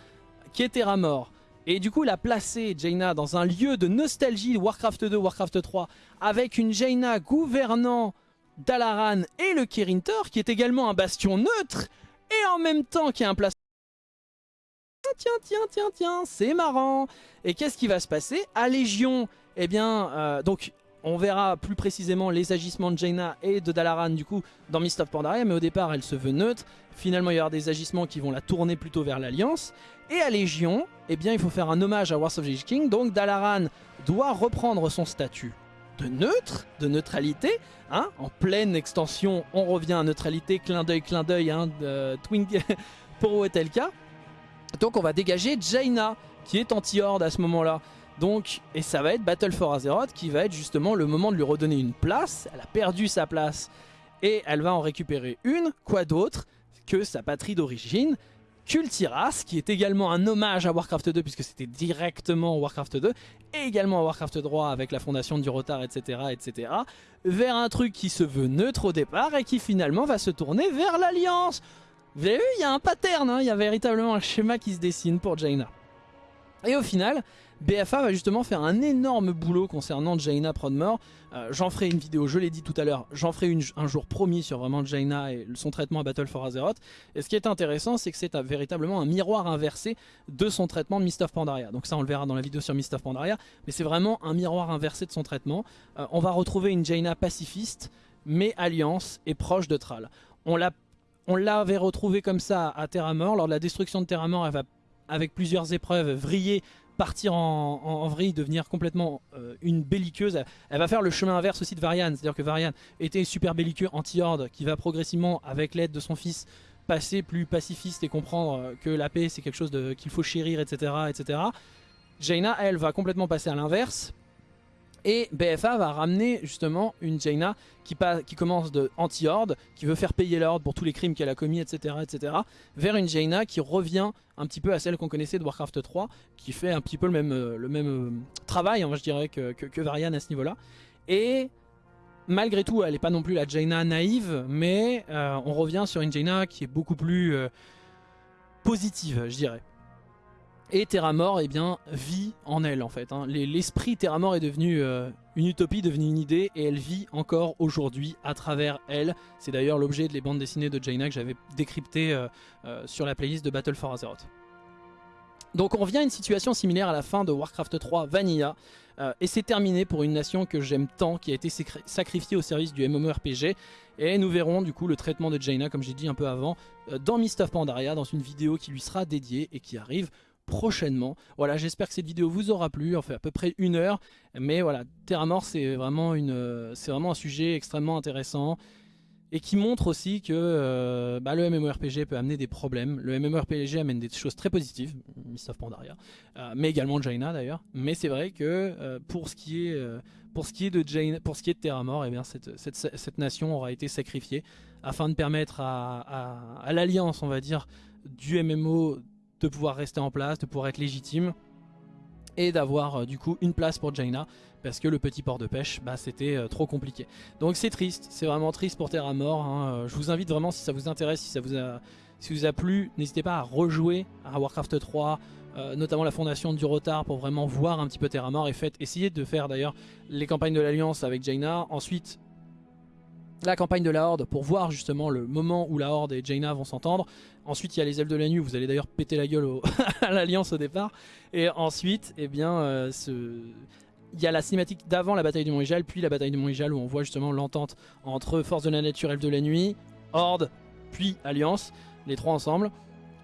qui est Terramort. Et du coup, il a placé Jaina dans un lieu de nostalgie Warcraft 2, Warcraft 3, avec une Jaina gouvernant Dalaran et le Kirintor, qui est également un bastion neutre, et en même temps qui a un placement... Tiens, tiens, tiens, tiens, c'est marrant Et qu'est-ce qui va se passer? À Légion, eh bien, euh, donc on verra plus précisément les agissements de Jaina et de Dalaran du coup dans Mist of Pandaria, mais au départ elle se veut neutre. Finalement il y aura des agissements qui vont la tourner plutôt vers l'Alliance. Et à Légion, eh bien il faut faire un hommage à Wars of the King, donc Dalaran doit reprendre son statut de neutre, de neutralité. Hein en pleine extension, on revient à neutralité, clin d'œil, clin d'œil, hein, Twink pour cas. Donc on va dégager Jaina, qui est anti-horde à ce moment-là. Donc, et ça va être Battle for Azeroth qui va être justement le moment de lui redonner une place. Elle a perdu sa place et elle va en récupérer une. Quoi d'autre que sa patrie d'origine Kultiras, qui est également un hommage à Warcraft 2 puisque c'était directement Warcraft 2 et également à Warcraft 3 avec la fondation du Rotar, etc., etc. vers un truc qui se veut neutre au départ et qui finalement va se tourner vers l'Alliance. Vous avez vu, il y a un pattern, hein. il y a véritablement un schéma qui se dessine pour Jaina. Et au final, BFA va justement faire un énorme boulot concernant Jaina Prodmore. Euh, j'en ferai une vidéo, je l'ai dit tout à l'heure, j'en ferai un jour promis sur vraiment Jaina et son traitement à Battle for Azeroth. Et ce qui est intéressant, c'est que c'est véritablement un miroir inversé de son traitement de Mist of Pandaria. Donc ça, on le verra dans la vidéo sur Mist of Pandaria. Mais c'est vraiment un miroir inversé de son traitement. Euh, on va retrouver une Jaina pacifiste, mais alliance et proche de Thrall. On l'avait retrouvé comme ça à Terramort. Lors de la destruction de Terramort, elle va avec plusieurs épreuves vriller partir en, vrille, devenir complètement euh, une belliqueuse. Elle va faire le chemin inverse aussi de Varian, c'est-à-dire que Varian était super belliqueux anti-horde qui va progressivement, avec l'aide de son fils, passer plus pacifiste et comprendre euh, que la paix c'est quelque chose qu'il faut chérir, etc. etc. Jaina, elle, va complètement passer à l'inverse, et BFA va ramener justement une Jaina qui, commence de anti-horde, qui veut faire payer l'ordre pour tous les crimes qu'elle a commis, etc., etc. Vers une Jaina qui revient un petit peu à celle qu'on connaissait de Warcraft 3, qui fait un petit peu le même, euh, le même euh, travail, hein, je dirais, que, que, Varian à ce niveau-là. Et malgré tout, elle n'est pas non plus la Jaina naïve, mais euh, on revient sur une Jaina qui est beaucoup plus positive, je dirais. Et Terramore eh bien, vit en elle en fait. Hein. L'esprit Terramore est devenu euh, une utopie, devenu une idée et elle vit encore aujourd'hui à travers elle. C'est d'ailleurs l'objet des bandes dessinées de Jaina que j'avais décrypté euh, euh, sur la playlist de Battle for Azeroth. Donc on revient à une situation similaire à la fin de Warcraft 3 Vanilla. et c'est terminé pour une nation que j'aime tant, qui a été sacrifiée au service du MMORPG. Et nous verrons du coup le traitement de Jaina, comme j'ai dit un peu avant, dans Mist of Pandaria, dans une vidéo qui lui sera dédiée et qui arrive prochainement. Voilà, j'espère que cette vidéo vous aura plu, en fait à peu près une heure, mais voilà, Terra Mort c'est vraiment, une, c'est vraiment un sujet extrêmement intéressant et qui montre aussi que euh, bah, le MMORPG peut amener des problèmes. Le MMORPG amène des choses très positives, Mist of Pandaria, euh, mais également Jaina d'ailleurs. Mais c'est vrai que euh, pour, ce qui est, de Jaina, pour ce qui est de Terra Mort, eh bien, cette, nation aura été sacrifiée afin de permettre à, à, à l'alliance, on va dire, du MMO de pouvoir rester en place, de pouvoir être légitime et d'avoir euh, du coup une place pour Jaina parce que le petit port de pêche bah, c'était euh, trop compliqué. Donc c'est triste c'est vraiment triste pour Terra Mort hein. Euh, je vous invite vraiment si ça vous intéresse si ça vous a, si vous a plu n'hésitez pas à rejouer à Warcraft 3 notamment la fondation du retard pour vraiment voir un petit peu Terra Mort. Et faites essayez de faire d'ailleurs les campagnes de l'Alliance avec Jaina. Ensuite la campagne de la Horde pour voir justement le moment où la Horde et Jaina vont s'entendre. Ensuite, il y a les ailes de la nuit, vous allez d'ailleurs péter la gueule à l'Alliance au départ. Et ensuite, eh bien, euh, il y a la cinématique d'avant la bataille du Mont puis la bataille du Mont où on voit justement l'entente entre Force de la Nature, Elfes de la Nuit, Horde, puis Alliance, les trois ensemble.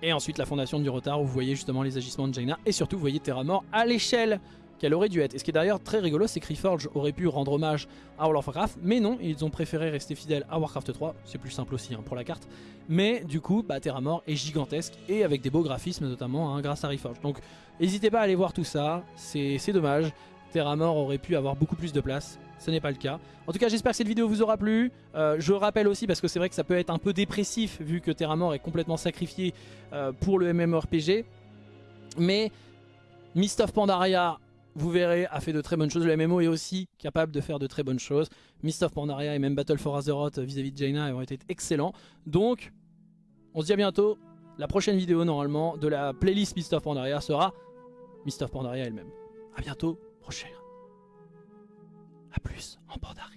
Et ensuite la fondation du retard où vous voyez justement les agissements de Jaina et surtout vous voyez Terra Mort à l'échelle qu'elle aurait dû être. Et ce qui est d'ailleurs très rigolo, c'est que Reforge aurait pu rendre hommage à World of Warcraft, mais non, ils ont préféré rester fidèles à Warcraft 3, c'est plus simple aussi hein, pour la carte. Mais du coup, bah, Terra Mort est gigantesque et avec des beaux graphismes notamment hein, grâce à Reforge. Donc n'hésitez pas à aller voir tout ça, c'est dommage. Terra Mort aurait pu avoir beaucoup plus de place, ce n'est pas le cas. En tout cas, j'espère que cette vidéo vous aura plu. Euh, je rappelle aussi, parce que c'est vrai que ça peut être un peu dépressif vu que Terra Mort est complètement sacrifié euh, pour le MMORPG. Mais Mist of Pandaria vous verrez, a fait de très bonnes choses. Le MMO est aussi capable de faire de très bonnes choses. Mist of Pandaria et même Battle for Azeroth vis-à-vis de Jaina ont été excellents. Donc, on se dit à bientôt. La prochaine vidéo, normalement, de la playlist Mist of Pandaria sera Mist of Pandaria elle-même. A bientôt, prochain. A plus en Pandaria.